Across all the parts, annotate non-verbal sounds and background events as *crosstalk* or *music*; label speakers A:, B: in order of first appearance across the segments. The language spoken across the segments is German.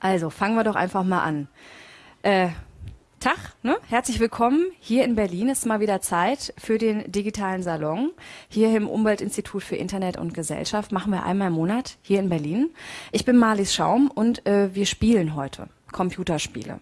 A: Also fangen wir doch einfach mal an. Äh, Tag, ne? herzlich willkommen. Hier in Berlin ist mal wieder Zeit für den digitalen Salon. Hier im Umweltinstitut für Internet und Gesellschaft machen wir einmal im Monat hier in Berlin. Ich bin Marlies Schaum und äh, wir spielen heute Computerspiele.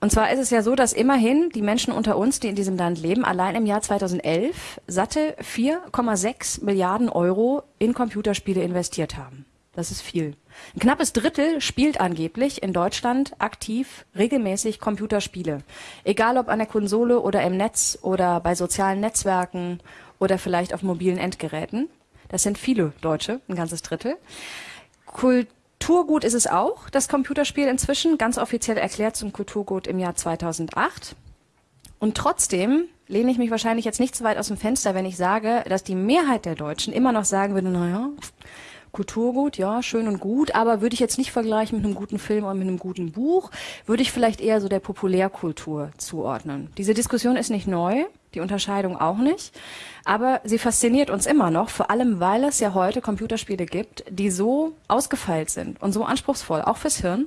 A: Und zwar ist es ja so, dass immerhin die Menschen unter uns, die in diesem Land leben, allein im Jahr 2011 satte 4,6 Milliarden Euro in Computerspiele investiert haben. Das ist viel. Ein knappes Drittel spielt angeblich in Deutschland aktiv regelmäßig Computerspiele. Egal ob an der Konsole oder im Netz oder bei sozialen Netzwerken oder vielleicht auf mobilen Endgeräten. Das sind viele Deutsche, ein ganzes Drittel. Kulturgut ist es auch, das Computerspiel inzwischen, ganz offiziell erklärt zum Kulturgut im Jahr 2008. Und trotzdem lehne ich mich wahrscheinlich jetzt nicht so weit aus dem Fenster, wenn ich sage, dass die Mehrheit der Deutschen immer noch sagen würde, naja, Kulturgut, ja, schön und gut, aber würde ich jetzt nicht vergleichen mit einem guten Film oder mit einem guten Buch, würde ich vielleicht eher so der Populärkultur zuordnen. Diese Diskussion ist nicht neu, die Unterscheidung auch nicht, aber sie fasziniert uns immer noch, vor allem weil es ja heute Computerspiele gibt, die so ausgefeilt sind und so anspruchsvoll, auch fürs Hirn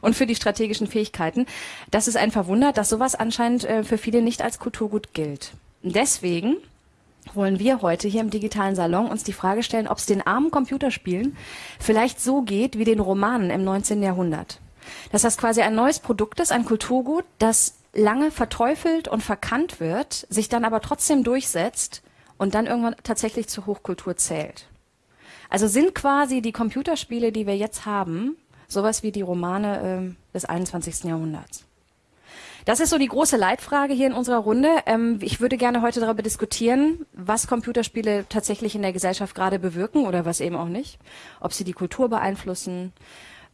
A: und für die strategischen Fähigkeiten, dass es einen verwundert, dass sowas anscheinend äh, für viele nicht als Kulturgut gilt. deswegen wollen wir heute hier im digitalen Salon uns die Frage stellen, ob es den armen Computerspielen vielleicht so geht wie den Romanen im 19. Jahrhundert. Dass das quasi ein neues Produkt ist, ein Kulturgut, das lange verteufelt und verkannt wird, sich dann aber trotzdem durchsetzt und dann irgendwann tatsächlich zur Hochkultur zählt. Also sind quasi die Computerspiele, die wir jetzt haben, sowas wie die Romane äh, des 21. Jahrhunderts. Das ist so die große Leitfrage hier in unserer Runde. Ähm, ich würde gerne heute darüber diskutieren, was Computerspiele tatsächlich in der Gesellschaft gerade bewirken oder was eben auch nicht. Ob sie die Kultur beeinflussen,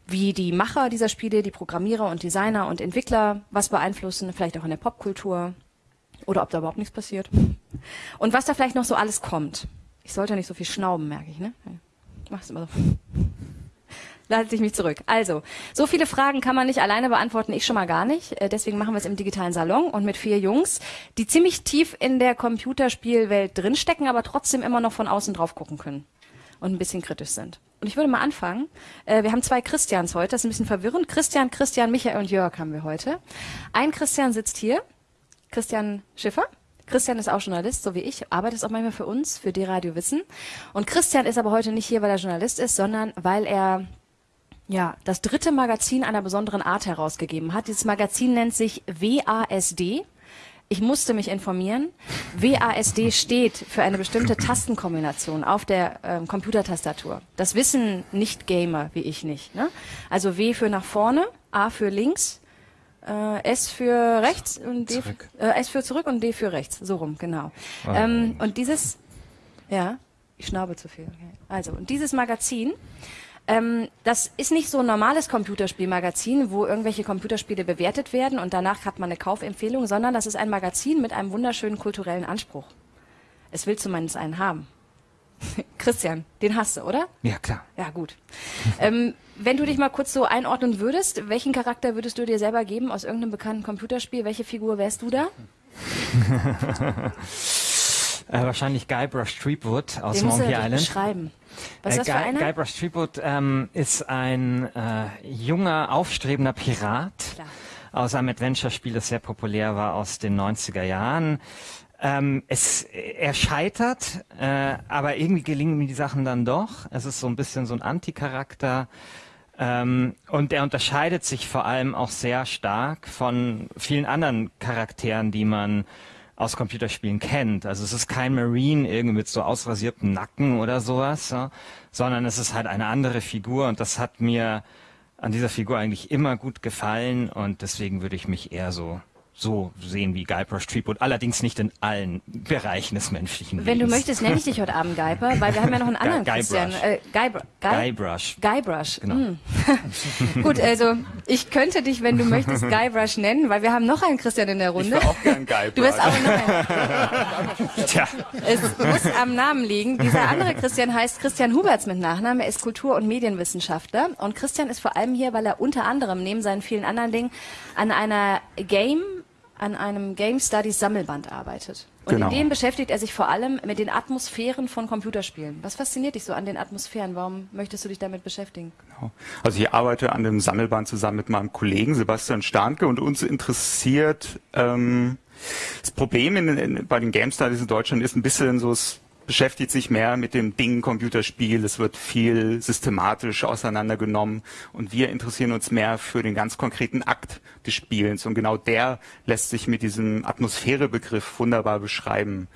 A: wie die Macher dieser Spiele, die Programmierer und Designer und Entwickler was beeinflussen, vielleicht auch in der Popkultur oder ob da überhaupt nichts passiert. Und was da vielleicht noch so alles kommt. Ich sollte nicht so viel schnauben, merke ich, ne? Ich mach's immer so da halte ich mich zurück. Also, so viele Fragen kann man nicht alleine beantworten, ich schon mal gar nicht. Äh, deswegen machen wir es im digitalen Salon und mit vier Jungs, die ziemlich tief in der Computerspielwelt drinstecken, aber trotzdem immer noch von außen drauf gucken können und ein bisschen kritisch sind. Und ich würde mal anfangen. Äh, wir haben zwei Christians heute, das ist ein bisschen verwirrend. Christian, Christian, Michael und Jörg haben wir heute. Ein Christian sitzt hier, Christian Schiffer. Christian ist auch Journalist, so wie ich, arbeitet auch manchmal für uns, für D-Radio Wissen. Und Christian ist aber heute nicht hier, weil er Journalist ist, sondern weil er ja, das dritte Magazin einer besonderen Art herausgegeben hat. Dieses Magazin nennt sich WASD. Ich musste mich informieren. WASD steht für eine bestimmte Tastenkombination auf der ähm, Computertastatur. Das wissen Nicht-Gamer wie ich nicht. Ne? Also W für nach vorne, A für links, äh, S für rechts und D für, äh, S für zurück und D für rechts. So rum, genau. Oh. Ähm, und dieses, ja, ich schnaube zu viel. Also, und dieses Magazin ähm, das ist nicht so ein normales Computerspielmagazin, wo irgendwelche Computerspiele bewertet werden und danach hat man eine Kaufempfehlung, sondern das ist ein Magazin mit einem wunderschönen kulturellen Anspruch. Es will zumindest einen haben. *laughs* Christian, den hast du, oder?
B: Ja, klar.
A: Ja, gut. ähm, wenn du dich mal kurz so einordnen würdest, welchen Charakter würdest du dir selber geben aus irgendeinem bekannten Computerspiel? Welche Figur wärst du da? *laughs*
B: äh, wahrscheinlich Guybrush Threepwood aus Monkey Island.
A: Beschreiben. Was ist das
B: äh,
A: für einer?
B: Guybrush Threepwood ähm, ist ein äh, junger, aufstrebender Pirat Klar. aus einem Adventure-Spiel, das sehr populär war aus den 90er Jahren. Ähm, es, er scheitert, äh, aber irgendwie gelingen ihm die Sachen dann doch. Es ist so ein bisschen so ein Anti-Charakter. Ähm, und er unterscheidet sich vor allem auch sehr stark von vielen anderen Charakteren, die man aus Computerspielen kennt. Also es ist kein Marine irgendwie mit so ausrasiertem Nacken oder sowas, ja, sondern es ist halt eine andere Figur und das hat mir an dieser Figur eigentlich immer gut gefallen und deswegen würde ich mich eher so so sehen wie Guybrush Threepwood, allerdings nicht in allen Bereichen des menschlichen
A: Wenn Lebens. du möchtest, nenne ich dich heute Abend Geiper, weil wir haben ja noch einen anderen Guy Christian. Äh,
B: Guybrush. Guybrush.
A: Guybrush. Genau. Mm. *laughs* Gut, also ich könnte dich, wenn du möchtest, Guybrush nennen, weil wir haben noch einen Christian in der Runde.
C: Ich auch gern Guybrush.
A: Du wirst auch noch einen. *laughs* Tja. Es muss am Namen liegen. Dieser andere Christian heißt Christian Huberts mit Nachnamen. Er ist Kultur- und Medienwissenschaftler. Und Christian ist vor allem hier, weil er unter anderem neben seinen vielen anderen Dingen an einer Game an einem Game Studies Sammelband arbeitet. Und genau. in dem beschäftigt er sich vor allem mit den Atmosphären von Computerspielen. Was fasziniert dich so an den Atmosphären? Warum möchtest du dich damit beschäftigen?
C: Genau. Also ich arbeite an dem Sammelband zusammen mit meinem Kollegen Sebastian Starnke und uns interessiert ähm, das Problem in, in, bei den Game Studies in Deutschland ist ein bisschen so, es beschäftigt sich mehr mit dem Ding Computerspiel, es wird viel systematisch auseinandergenommen und wir interessieren uns mehr für den ganz konkreten Akt des Spielens und genau der lässt sich mit diesem Atmosphärebegriff wunderbar beschreiben.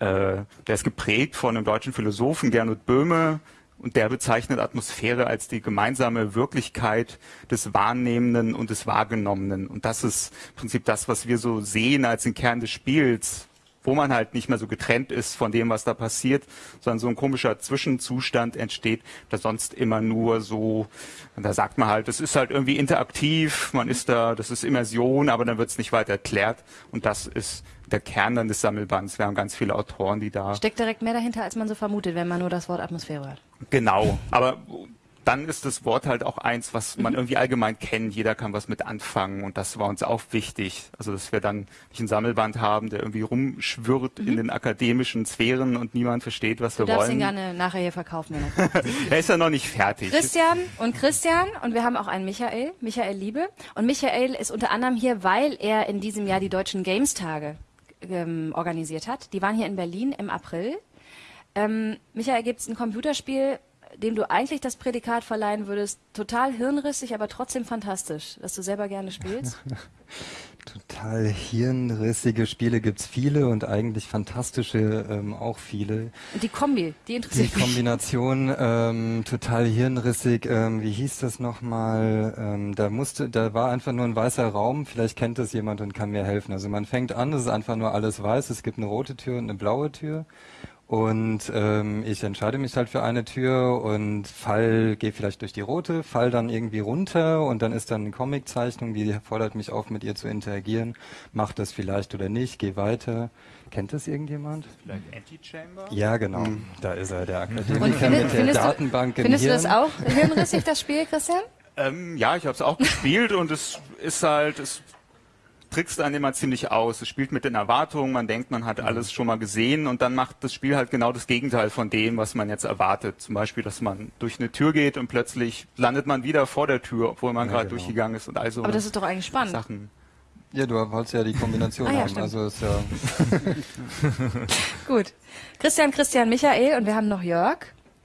C: Äh, der ist geprägt von einem deutschen Philosophen Gernot Böhme, und der bezeichnet Atmosphäre als die gemeinsame Wirklichkeit des Wahrnehmenden und des Wahrgenommenen. Und das ist im Prinzip das, was wir so sehen als den Kern des Spiels, wo man halt nicht mehr so getrennt ist von dem, was da passiert, sondern so ein komischer Zwischenzustand entsteht, der sonst immer nur so, da sagt man halt, das ist halt irgendwie interaktiv, man ist da, das ist Immersion, aber dann wird es nicht weiter erklärt. Und das ist der Kern dann des Sammelbands. Wir haben ganz viele Autoren, die da.
A: Steckt direkt mehr dahinter, als man so vermutet, wenn man nur das Wort Atmosphäre hört.
C: Genau, aber dann ist das Wort halt auch eins, was man mhm. irgendwie allgemein kennt. Jeder kann was mit anfangen und das war uns auch wichtig. Also, dass wir dann nicht einen Sammelband haben, der irgendwie rumschwirrt mhm. in den akademischen Sphären und niemand versteht, was
A: du
C: wir
A: wollen.
C: Du
A: darfst ihn gerne nachher hier verkaufen. *laughs*
C: er ist ja noch nicht fertig.
A: Christian und Christian und wir haben auch einen Michael, Michael Liebe. Und Michael ist unter anderem hier, weil er in diesem Jahr die Deutschen Games Tage ähm, organisiert hat. Die waren hier in Berlin im April. Ähm, Michael, gibt es ein Computerspiel, dem du eigentlich das Prädikat verleihen würdest, total hirnrissig, aber trotzdem fantastisch, das du selber gerne spielst? *laughs*
D: total hirnrissige Spiele gibt's viele und eigentlich fantastische ähm, auch viele.
A: Und die Kombi, die interessiert
D: Die Kombination ähm, total hirnrissig, ähm, wie hieß das nochmal? Ähm, da musste, da war einfach nur ein weißer Raum, vielleicht kennt das jemand und kann mir helfen. Also man fängt an, es ist einfach nur alles weiß, es gibt eine rote Tür und eine blaue Tür und ähm, ich entscheide mich halt für eine Tür und fall, gehe vielleicht durch die rote, fall dann irgendwie runter und dann ist dann eine Comiczeichnung, die fordert mich auf, mit ihr zu interagieren. Macht das vielleicht oder nicht, geh weiter. Kennt das irgendjemand? Vielleicht Antichamber? Ja, genau. Mhm. Da ist er, der Akademiker und mit der Datenbank
A: du, Findest du das auch hirnrissig, das Spiel, Christian?
C: Ähm, ja, ich habe es auch gespielt und es ist halt, es trickst einen immer ziemlich aus. Es spielt mit den Erwartungen, man denkt, man hat alles schon mal gesehen und dann macht das Spiel halt genau das Gegenteil von dem, was man jetzt erwartet. Zum Beispiel, dass man durch eine Tür geht und plötzlich landet man wieder vor der Tür, obwohl man ja, gerade genau. durchgegangen ist und also.
A: Aber das ist doch eigentlich spannend.
D: Sachen. Ja, du wolltest ja die Kombination ah, ja, haben. Stimmt. Also ist ja *laughs*
A: Gut. Christian, Christian, Michael und wir haben noch Jörg.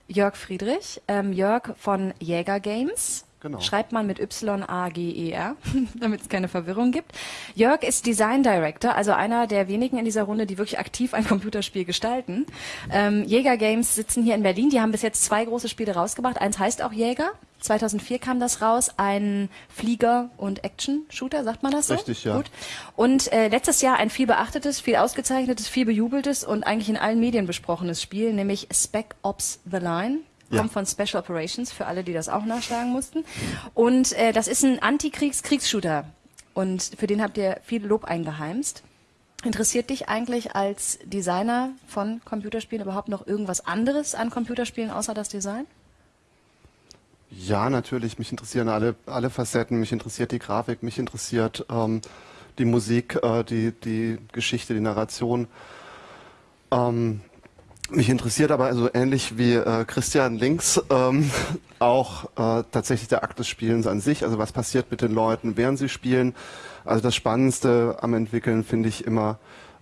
A: Jörg Friedrich. Ähm, Jörg von Jäger Games. Genau. Schreibt man mit Y-A-G-E-R, *laughs* damit es keine Verwirrung gibt. Jörg ist Design Director, also einer der wenigen in dieser Runde, die wirklich aktiv ein Computerspiel gestalten. Ähm, Jäger Games sitzen hier in Berlin. Die haben bis jetzt zwei große Spiele rausgebracht. Eins heißt auch Jäger. 2004 kam das raus, ein Flieger- und Action-Shooter, sagt man das so?
C: Richtig, ja. Gut.
A: Und äh, letztes Jahr ein viel beachtetes, viel ausgezeichnetes, viel bejubeltes und eigentlich in allen Medien besprochenes Spiel, nämlich Spec Ops The Line ja. kommt von Special Operations, für alle, die das auch nachschlagen mussten. Und äh, das ist ein Antikriegs-Kriegsshooter. Und für den habt ihr viel Lob eingeheimst. Interessiert dich eigentlich als Designer von Computerspielen überhaupt noch irgendwas anderes an Computerspielen außer das Design?
E: Ja, natürlich. Mich interessieren alle, alle Facetten. Mich interessiert die Grafik, mich interessiert ähm, die Musik, äh, die, die Geschichte, die Narration. Ähm, mich interessiert aber also ähnlich wie äh, Christian Links ähm, *laughs* auch äh, tatsächlich der Akt des Spielens an sich. Also was passiert mit den Leuten, während sie spielen. Also das Spannendste am Entwickeln finde ich immer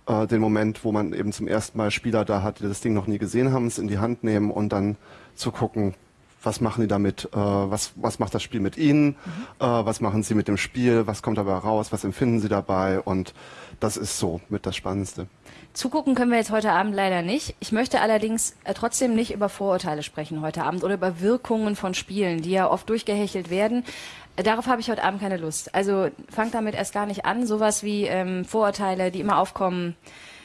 E: äh, den Moment, wo man eben zum ersten Mal Spieler da hat, die das Ding noch nie gesehen haben, es in die Hand nehmen und dann zu gucken, was machen die damit, äh, was, was macht das Spiel mit ihnen, mhm. äh, was machen sie mit dem Spiel, was kommt dabei raus, was empfinden sie dabei und das ist so mit das Spannendste.
A: Zugucken können wir jetzt heute Abend leider nicht. Ich möchte allerdings äh, trotzdem nicht über Vorurteile sprechen heute Abend oder über Wirkungen von Spielen, die ja oft durchgehechelt werden. Äh, darauf habe ich heute Abend keine Lust. Also fangt damit erst gar nicht an. Sowas wie ähm, Vorurteile, die immer aufkommen,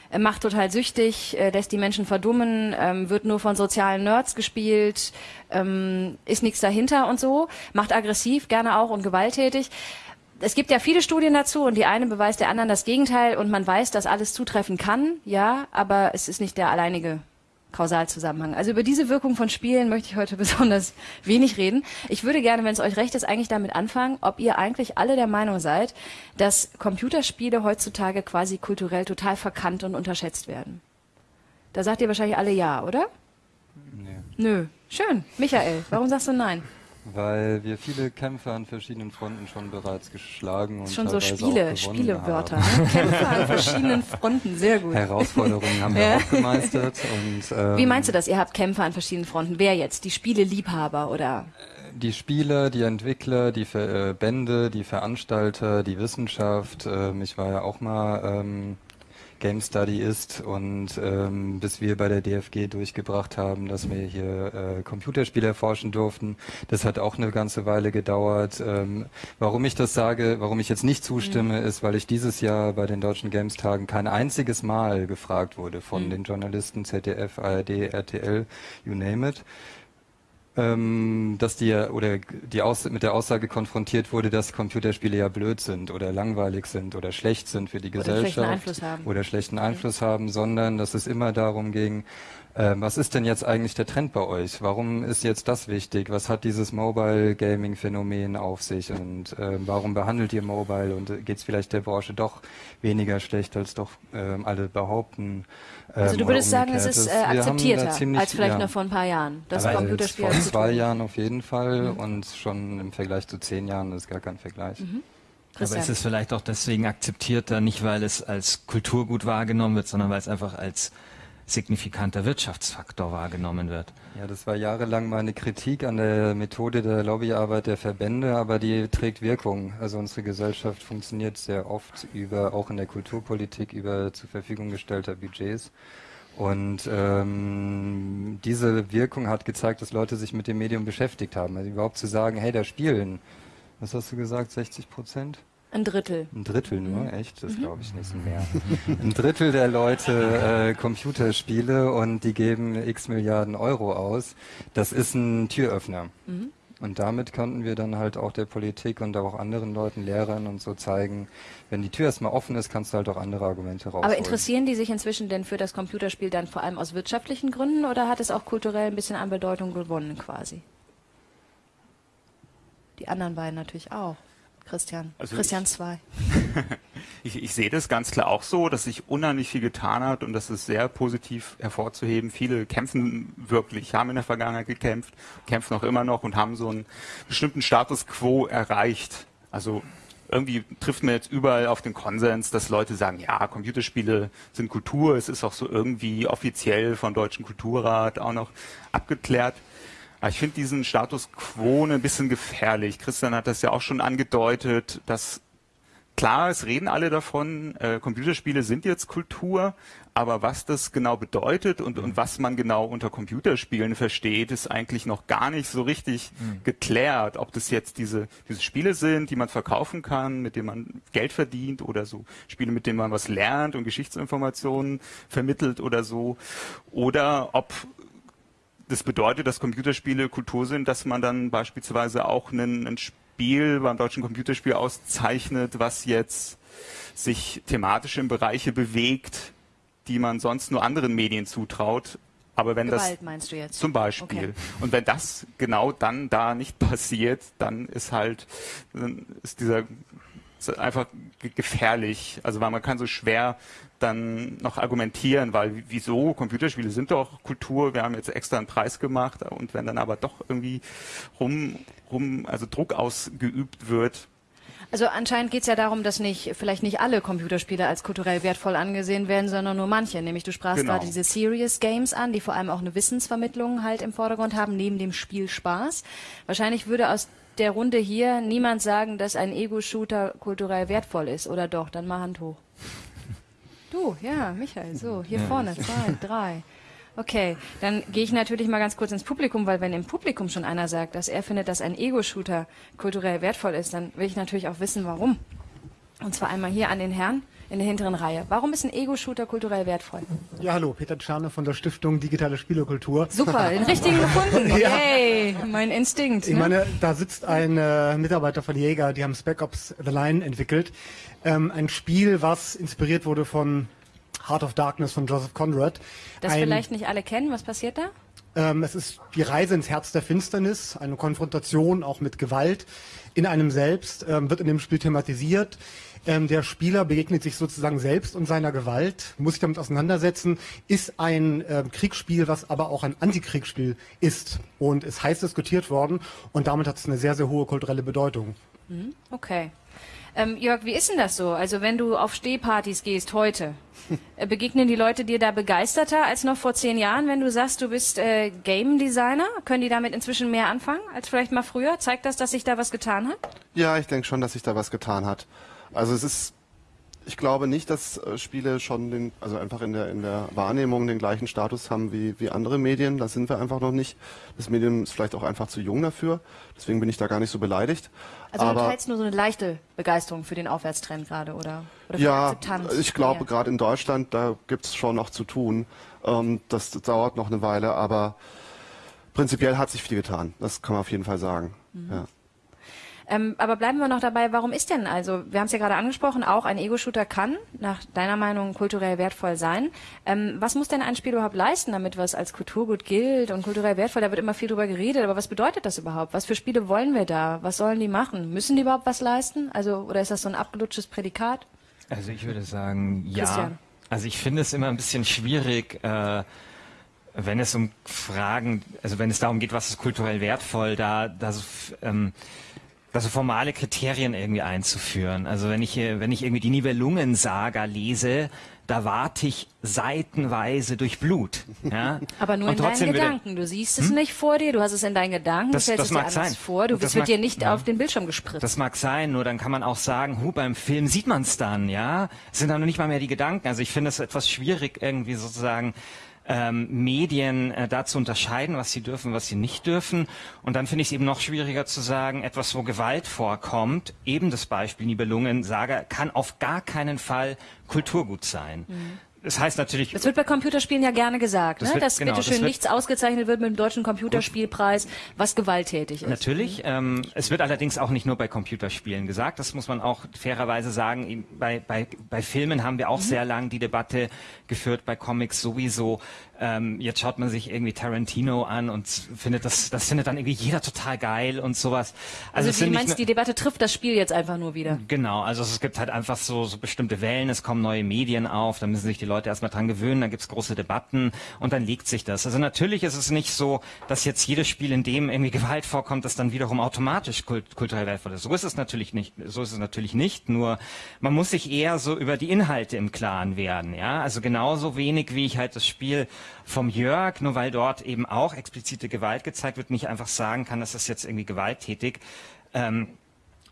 A: äh, macht total süchtig, äh, lässt die Menschen verdummen, ähm, wird nur von sozialen Nerds gespielt, ähm, ist nichts dahinter und so, macht aggressiv, gerne auch und gewalttätig es gibt ja viele Studien dazu und die eine beweist der anderen das Gegenteil und man weiß, dass alles zutreffen kann, ja, aber es ist nicht der alleinige Kausalzusammenhang. Also über diese Wirkung von Spielen möchte ich heute *laughs* besonders wenig reden. Ich würde gerne, wenn es euch recht ist, eigentlich damit anfangen, ob ihr eigentlich alle der Meinung seid, dass Computerspiele heutzutage quasi kulturell total verkannt und unterschätzt werden. Da sagt ihr wahrscheinlich alle ja, oder? Nee. Nö. Schön. Michael, warum sagst du nein?
D: Weil wir viele Kämpfe an verschiedenen Fronten schon bereits geschlagen und
A: schon so Spiele, Spielewörter. Ne? Kämpfe an verschiedenen *laughs* Fronten, sehr gut.
D: Herausforderungen haben wir auch gemeistert. Und,
A: ähm, Wie meinst du das? Ihr habt Kämpfe an verschiedenen Fronten. Wer jetzt? Die Spieleliebhaber oder?
D: Die Spieler, die Entwickler, die Verbände, die Veranstalter, die Wissenschaft. Ähm, ich war ja auch mal ähm, Game Study ist und ähm, bis wir bei der DFG durchgebracht haben, dass wir hier äh, Computerspiele erforschen durften. Das hat auch eine ganze Weile gedauert. Ähm, warum ich das sage, warum ich jetzt nicht zustimme, mhm. ist, weil ich dieses Jahr bei den Deutschen Games Tagen kein einziges Mal gefragt wurde von mhm. den Journalisten ZDF, ARD, RTL, you name it dass die oder die Aus mit der Aussage konfrontiert wurde, dass Computerspiele ja blöd sind oder langweilig sind oder schlecht sind für die oder Gesellschaft schlechten Einfluss haben. oder schlechten Einfluss haben, sondern dass es immer darum ging, was ist denn jetzt eigentlich der Trend bei euch? Warum ist jetzt das wichtig? Was hat dieses Mobile Gaming Phänomen auf sich und äh, warum behandelt ihr Mobile und geht es vielleicht der Branche doch weniger schlecht, als doch äh, alle behaupten?
A: Also du ähm, würdest sagen, es ist äh, akzeptierter ziemlich, als vielleicht ja. noch vor ein paar Jahren.
D: Das Computerspiel vor zwei Jahren auf jeden Fall mhm. und schon im Vergleich zu zehn Jahren ist gar kein Vergleich. Mhm.
B: Aber ist es vielleicht auch deswegen akzeptierter, nicht weil es als Kulturgut wahrgenommen wird, sondern weil es einfach als signifikanter Wirtschaftsfaktor wahrgenommen wird.
D: Ja, das war jahrelang meine Kritik an der Methode der Lobbyarbeit der Verbände, aber die trägt Wirkung. Also unsere Gesellschaft funktioniert sehr oft über, auch in der Kulturpolitik, über zur Verfügung gestellter Budgets. Und ähm, diese Wirkung hat gezeigt, dass Leute sich mit dem Medium beschäftigt haben. Also überhaupt zu sagen, hey, da spielen, was hast du gesagt, 60 Prozent?
A: Ein Drittel.
D: Ein Drittel nur, mhm. echt? Das mhm. glaube ich nicht mehr. Ein Drittel der Leute äh, Computerspiele und die geben x Milliarden Euro aus. Das ist ein Türöffner. Mhm. Und damit konnten wir dann halt auch der Politik und auch anderen Leuten, Lehrern und so zeigen, wenn die Tür erstmal offen ist, kannst du halt auch andere Argumente rausholen.
A: Aber interessieren die sich inzwischen denn für das Computerspiel dann vor allem aus wirtschaftlichen Gründen oder hat es auch kulturell ein bisschen an Bedeutung gewonnen quasi? Die anderen beiden natürlich auch. Christian. Also Christian 2.
C: Ich, *laughs* ich, ich, sehe das ganz klar auch so, dass sich unheimlich viel getan hat und das ist sehr positiv hervorzuheben. Viele kämpfen wirklich, haben in der Vergangenheit gekämpft, kämpfen auch immer noch und haben so einen bestimmten Status quo erreicht. Also irgendwie trifft man jetzt überall auf den Konsens, dass Leute sagen, ja, Computerspiele sind Kultur, es ist auch so irgendwie offiziell vom Deutschen Kulturrat auch noch abgeklärt. Aber ich finde diesen Status quo ein bisschen gefährlich. Christian hat das ja auch schon angedeutet, dass klar, es reden alle davon, äh, Computerspiele sind jetzt Kultur, aber was das genau bedeutet und, und was man genau unter Computerspielen versteht, ist eigentlich noch gar nicht so richtig mhm. geklärt. Ob das jetzt diese, diese Spiele sind, die man verkaufen kann, mit denen man Geld verdient oder so Spiele, mit denen man was lernt und Geschichtsinformationen vermittelt oder so. Oder ob das bedeutet, dass Computerspiele Kultur sind, dass man dann beispielsweise auch einen, ein Spiel beim deutschen Computerspiel auszeichnet, was jetzt sich thematisch in Bereiche bewegt, die man sonst nur anderen Medien zutraut. Aber wenn
A: Gewalt,
C: das
A: meinst du jetzt?
C: zum Beispiel okay. und wenn das genau dann da nicht passiert, dann ist halt dann ist dieser einfach gefährlich. Also weil man kann so schwer dann noch argumentieren, weil wieso Computerspiele sind doch Kultur, wir haben jetzt extra einen Preis gemacht und wenn dann aber doch irgendwie rum, rum also Druck ausgeübt wird.
A: Also anscheinend geht es ja darum, dass nicht vielleicht nicht alle Computerspiele als kulturell wertvoll angesehen werden, sondern nur manche. Nämlich du sprachst genau. gerade diese Serious Games an, die vor allem auch eine Wissensvermittlung halt im Vordergrund haben, neben dem Spiel Spaß. Wahrscheinlich würde aus der Runde hier niemand sagen, dass ein Ego-Shooter kulturell wertvoll ist, oder doch? Dann mal Hand hoch. Du, ja, Michael, so, hier ja. vorne, zwei, drei. Okay, dann gehe ich natürlich mal ganz kurz ins Publikum, weil wenn im Publikum schon einer sagt, dass er findet, dass ein Ego-Shooter kulturell wertvoll ist, dann will ich natürlich auch wissen, warum. Und zwar einmal hier an den Herrn in der hinteren Reihe. Warum ist ein Ego-Shooter kulturell wertvoll?
F: Ja, hallo, Peter Tscharne von der Stiftung Digitale Spielekultur.
A: Super, den richtigen *laughs* gefunden. ja. Yay, mein Instinkt.
F: Ich ne? meine, da sitzt ein äh, Mitarbeiter von Jäger, die haben Spec Ops The Line entwickelt. Ähm, ein Spiel, was inspiriert wurde von Heart of Darkness von Joseph Conrad.
A: Das ein, vielleicht nicht alle kennen. Was passiert da?
F: Ähm, es ist die Reise ins Herz der Finsternis, eine Konfrontation auch mit Gewalt in einem selbst, ähm, wird in dem Spiel thematisiert. Ähm, der Spieler begegnet sich sozusagen selbst und seiner Gewalt, muss sich damit auseinandersetzen, ist ein äh, Kriegsspiel, was aber auch ein Antikriegsspiel ist. Und es heiß diskutiert worden und damit hat es eine sehr, sehr hohe kulturelle Bedeutung.
A: Mhm, okay. Ähm, Jörg, wie ist denn das so? Also wenn du auf Stehpartys gehst heute, *laughs* äh, begegnen die Leute dir da begeisterter als noch vor zehn Jahren, wenn du sagst, du bist äh, Game Designer? Können die damit inzwischen mehr anfangen als vielleicht mal früher? Zeigt das, dass sich da was getan hat?
E: Ja, ich denke schon, dass sich da was getan hat. Also es ist, ich glaube nicht, dass äh, Spiele schon den, also einfach in der, in der Wahrnehmung den gleichen Status haben wie, wie andere Medien. Da sind wir einfach noch nicht. Das Medium ist vielleicht auch einfach zu jung dafür. Deswegen bin ich da gar nicht so beleidigt.
A: Also
E: Aber,
A: du teilst nur so eine leichte Begeisterung für den Aufwärtstrend gerade, oder? oder
E: ja, ich glaube gerade in Deutschland, da gibt es schon noch zu tun. Ähm, das dauert noch eine Weile, aber prinzipiell hat sich viel getan. Das kann man auf jeden Fall sagen.
A: Mhm.
E: Ja.
A: Ähm, aber bleiben wir noch dabei, warum ist denn also, wir haben es ja gerade angesprochen, auch ein Ego-Shooter kann nach deiner Meinung kulturell wertvoll sein. Ähm, was muss denn ein Spiel überhaupt leisten, damit was als Kulturgut gilt und kulturell wertvoll? Da wird immer viel drüber geredet, aber was bedeutet das überhaupt? Was für Spiele wollen wir da? Was sollen die machen? Müssen die überhaupt was leisten? Also, oder ist das so ein abgelutschtes Prädikat?
B: Also ich würde sagen, ja.
A: Christian.
B: Also ich finde es immer ein bisschen schwierig, äh, wenn es um Fragen, also wenn es darum geht, was ist kulturell wertvoll, da, da ähm, da so formale Kriterien irgendwie einzuführen. Also wenn ich, hier- wenn ich irgendwie die Nibelungensaga lese, da warte ich seitenweise durch Blut. Ja? *laughs*
A: Aber nur
B: Und
A: in deinen Gedanken. Du siehst es nicht vor dir, du hast es in deinen Gedanken,
B: Das-
A: du stellst
B: das
A: es dir anders
B: sein.
A: vor, du
B: Das
A: es wird
B: mag-
A: dir nicht
B: ja.
A: auf den Bildschirm gespritzt.
B: Das mag sein, nur dann kann man auch sagen, hu, beim Film sieht man es dann, ja. Es sind dann noch nicht mal mehr die Gedanken. Also ich finde es etwas schwierig, irgendwie sozusagen ähm, Medien äh, da zu unterscheiden, was sie dürfen, was sie nicht dürfen. Und dann finde ich es eben noch schwieriger zu sagen, etwas, wo Gewalt vorkommt, eben das Beispiel Nibelungen, sage, kann auf gar keinen Fall Kulturgut sein. Das heißt natürlich,
A: Das wird bei Computerspielen ja gerne gesagt,
B: Das
A: ne?
B: wird-
A: dass
B: genau,
A: bitteschön
B: das wird-
A: nichts ausgezeichnet wird mit dem deutschen Computerspielpreis, was gewalttätig ist.
B: Natürlich. Ähm, es wird allerdings auch nicht nur bei Computerspielen gesagt. Das muss man auch fairerweise sagen. Bei, bei, bei Filmen haben wir auch sehr lang die Debatte geführt, bei Comics sowieso. Ähm, jetzt schaut man sich irgendwie Tarantino an und findet das, das findet dann irgendwie jeder total geil und sowas.
A: Also,
B: es
A: du meinst, die Debatte trifft das Spiel jetzt einfach nur wieder.
B: Genau, also es gibt halt einfach so, so bestimmte Wellen, es kommen neue Medien auf, da müssen sich die Leute erstmal dran gewöhnen, dann gibt's große Debatten und dann legt sich das. Also natürlich ist es nicht so, dass jetzt jedes Spiel, in dem irgendwie Gewalt vorkommt, das dann wiederum automatisch kult kulturell wertvoll ist. So ist es natürlich nicht, so ist es natürlich nicht, nur man muss sich eher so über die Inhalte im Klaren werden, ja. Also genauso wenig wie ich halt das Spiel vom Jörg, nur weil dort eben auch explizite Gewalt gezeigt wird, nicht einfach sagen kann, das ist jetzt irgendwie gewalttätig. Ähm,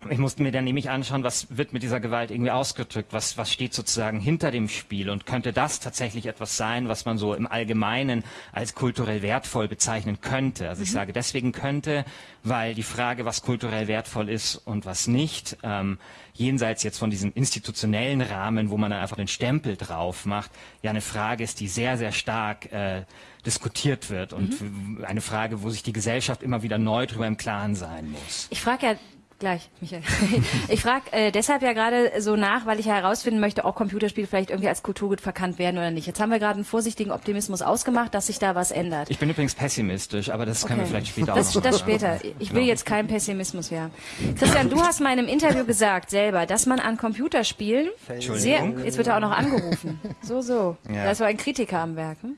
B: ich musste mir dann nämlich anschauen, was wird mit dieser Gewalt irgendwie ausgedrückt, was, was steht sozusagen hinter dem Spiel und könnte das tatsächlich etwas sein, was man so im Allgemeinen als kulturell wertvoll bezeichnen könnte. Also ich sage deswegen könnte, weil die Frage, was kulturell wertvoll ist und was nicht, ähm, jenseits jetzt von diesem institutionellen Rahmen, wo man dann einfach den Stempel drauf macht, ja eine Frage ist, die sehr, sehr stark äh, diskutiert wird und eine Frage, wo sich die Gesellschaft immer wieder neu drüber im Klaren sein muss.
A: Ich frage ja gleich, Michael. *laughs* Ich frage äh, deshalb ja gerade so nach, weil ich ja herausfinden möchte, ob Computerspiele vielleicht irgendwie als Kulturgut verkannt werden oder nicht. Jetzt haben wir gerade einen vorsichtigen Optimismus ausgemacht, dass sich da was ändert.
B: Ich bin übrigens pessimistisch, aber das können wir vielleicht später
A: das,
B: auch noch
A: das
B: machen.
A: später. Ich will jetzt keinen Pessimismus mehr. Christian, du hast mal in einem Interview gesagt selber, dass man an Computerspielen sehr, jetzt wird er auch noch angerufen. So, so.
B: Ja.
A: Da ist so ein Kritiker am Werk. Hm?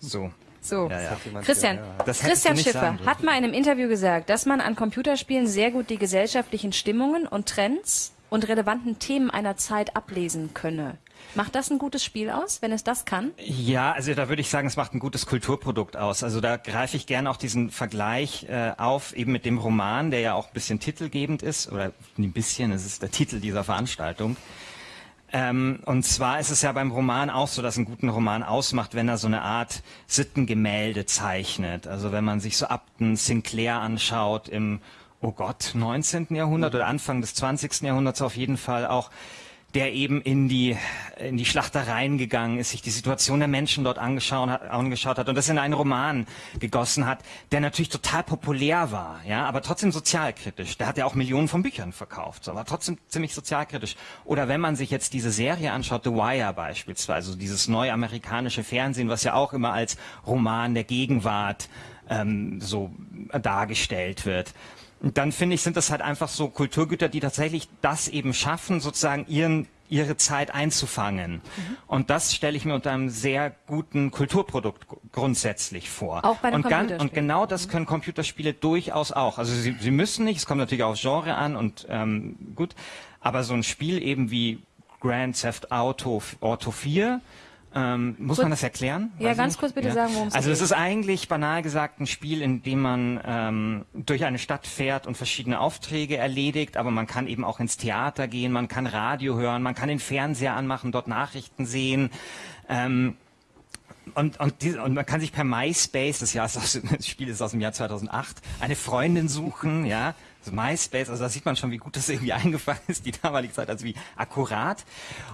B: So.
A: So.
B: Ja, ja.
A: Christian, Christian Schiffer hat mal in einem Interview gesagt, dass man an Computerspielen sehr gut die gesellschaftlichen Stimmungen und Trends und relevanten Themen einer Zeit ablesen könne. Macht das ein gutes Spiel aus, wenn es das kann?
B: Ja, also da würde ich sagen, es macht ein gutes Kulturprodukt aus. Also da greife ich gerne auch diesen Vergleich äh, auf, eben mit dem Roman, der ja auch ein bisschen titelgebend ist, oder ein bisschen, es ist der Titel dieser Veranstaltung. Ähm, und zwar ist es ja beim Roman auch so, dass ein guten Roman ausmacht, wenn er so eine Art Sittengemälde zeichnet. Also wenn man sich so Upton Sinclair anschaut im, oh Gott, 19. Jahrhundert oder Anfang des 20. Jahrhunderts auf jeden Fall auch, der eben in die, in die Schlachtereien gegangen ist, sich die Situation der Menschen dort angeschaut hat, angeschaut hat und das in einen Roman gegossen hat, der natürlich total populär war, ja, aber trotzdem sozialkritisch. Der hat ja auch Millionen von Büchern verkauft, aber trotzdem ziemlich sozialkritisch. Oder wenn man sich jetzt diese Serie anschaut, The Wire beispielsweise, dieses neue amerikanische Fernsehen, was ja auch immer als Roman der Gegenwart ähm, so dargestellt wird. Und dann finde ich, sind das halt einfach so Kulturgüter, die tatsächlich das eben schaffen, sozusagen ihren ihre Zeit einzufangen. Mhm. Und das stelle ich mir unter einem sehr guten Kulturprodukt grundsätzlich vor.
A: Auch bei einem
B: und, und genau das mhm. können Computerspiele durchaus auch. Also sie, sie müssen nicht, es kommt natürlich aufs Genre an und ähm, gut, aber so ein Spiel eben wie Grand Theft Auto, Auto 4 ähm, muss kurz, man das erklären?
A: Weiß ja, ganz kurz bitte ja. sagen, worum
B: es geht. Also es ist eigentlich banal gesagt ein Spiel, in dem man ähm, durch eine Stadt fährt und verschiedene Aufträge erledigt, aber man kann eben auch ins Theater gehen, man kann Radio hören, man kann den Fernseher anmachen, dort Nachrichten sehen. Ähm, und, und, die, und man kann sich per MySpace, das, Jahr ist aus, *laughs* das Spiel ist aus dem Jahr 2008, eine Freundin suchen, ja, also MySpace, also da sieht man schon, wie gut das irgendwie *laughs* eingefangen ist, die damalige Zeit, also wie akkurat.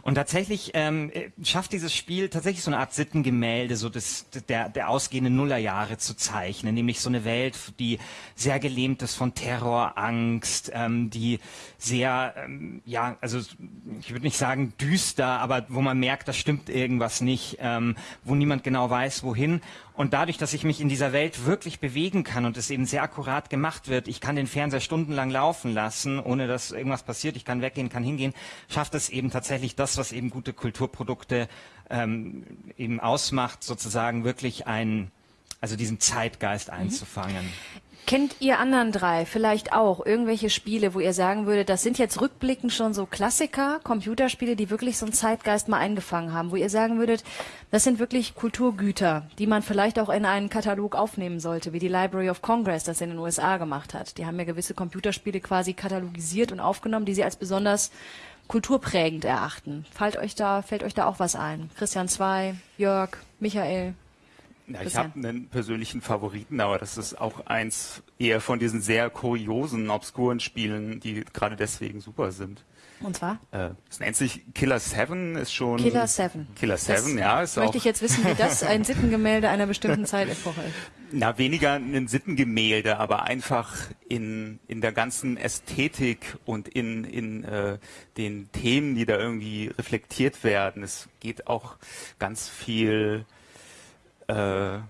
B: Und tatsächlich ähm, schafft dieses Spiel tatsächlich so eine Art Sittengemälde, so des, der, der ausgehenden Nullerjahre zu zeichnen, nämlich so eine Welt, die sehr gelähmt ist von Terror, Angst, ähm, die sehr, ähm, ja, also ich würde nicht sagen düster, aber wo man merkt, da stimmt irgendwas nicht, ähm, wo niemand genau weiß, wohin. Und dadurch, dass ich mich in dieser Welt wirklich bewegen kann und es eben sehr akkurat gemacht wird, ich kann den Fernseher stundenlang laufen lassen, ohne dass irgendwas passiert, ich kann weggehen, kann hingehen, schafft es eben tatsächlich das, was eben gute Kulturprodukte ähm, eben ausmacht, sozusagen wirklich ein, also diesen Zeitgeist mhm. einzufangen.
A: Kennt ihr anderen drei vielleicht auch irgendwelche Spiele, wo ihr sagen würdet, das sind jetzt rückblickend schon so Klassiker, Computerspiele, die wirklich so einen Zeitgeist mal eingefangen haben, wo ihr sagen würdet, das sind wirklich Kulturgüter, die man vielleicht auch in einen Katalog aufnehmen sollte, wie die Library of Congress das in den USA gemacht hat. Die haben ja gewisse Computerspiele quasi katalogisiert und aufgenommen, die sie als besonders kulturprägend erachten. Fällt euch da, fällt euch da auch was ein? Christian Zwei, Jörg, Michael?
C: Ja, ich habe einen persönlichen Favoriten, aber das ist auch eins eher von diesen sehr kuriosen, obskuren Spielen, die gerade deswegen super sind.
A: Und zwar?
C: Äh, es nennt sich Killer 7, ist schon.
A: Killer 7.
C: Killer 7, ja. Ist
A: möchte ich jetzt wissen, wie das *laughs* ein Sittengemälde einer bestimmten Zeitepoche ist.
C: Na, weniger ein Sittengemälde, aber einfach in, in der ganzen Ästhetik und in, in äh, den Themen, die da irgendwie reflektiert werden. Es geht auch ganz viel
A: äh,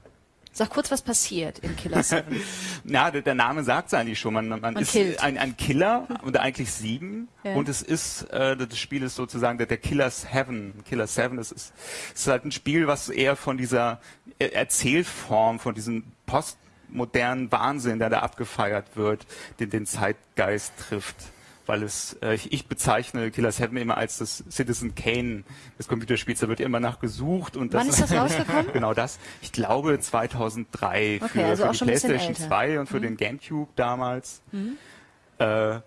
A: Sag kurz, was passiert in Killer 7.
C: Na, *laughs* der, der Name sagt es eigentlich schon. Man, man, man ist ein, ein, Killer und eigentlich sieben. Ja. Und es ist, äh, das Spiel ist sozusagen der, der Killer's Heaven. Killer 7 ist, ist, ist halt ein Spiel, was eher von dieser Erzählform, von diesem postmodernen Wahnsinn, der da abgefeiert wird, den, den Zeitgeist trifft weil es, äh, ich, ich bezeichne Killer 7 immer als das Citizen Kane des Computerspiels. Da wird immer nachgesucht und
A: das. Wann ist das *laughs* rausgekommen?
C: genau das. Ich glaube 2003
A: okay, für, also
C: für die PlayStation 2 und für mhm. den GameCube damals. Mhm. Äh,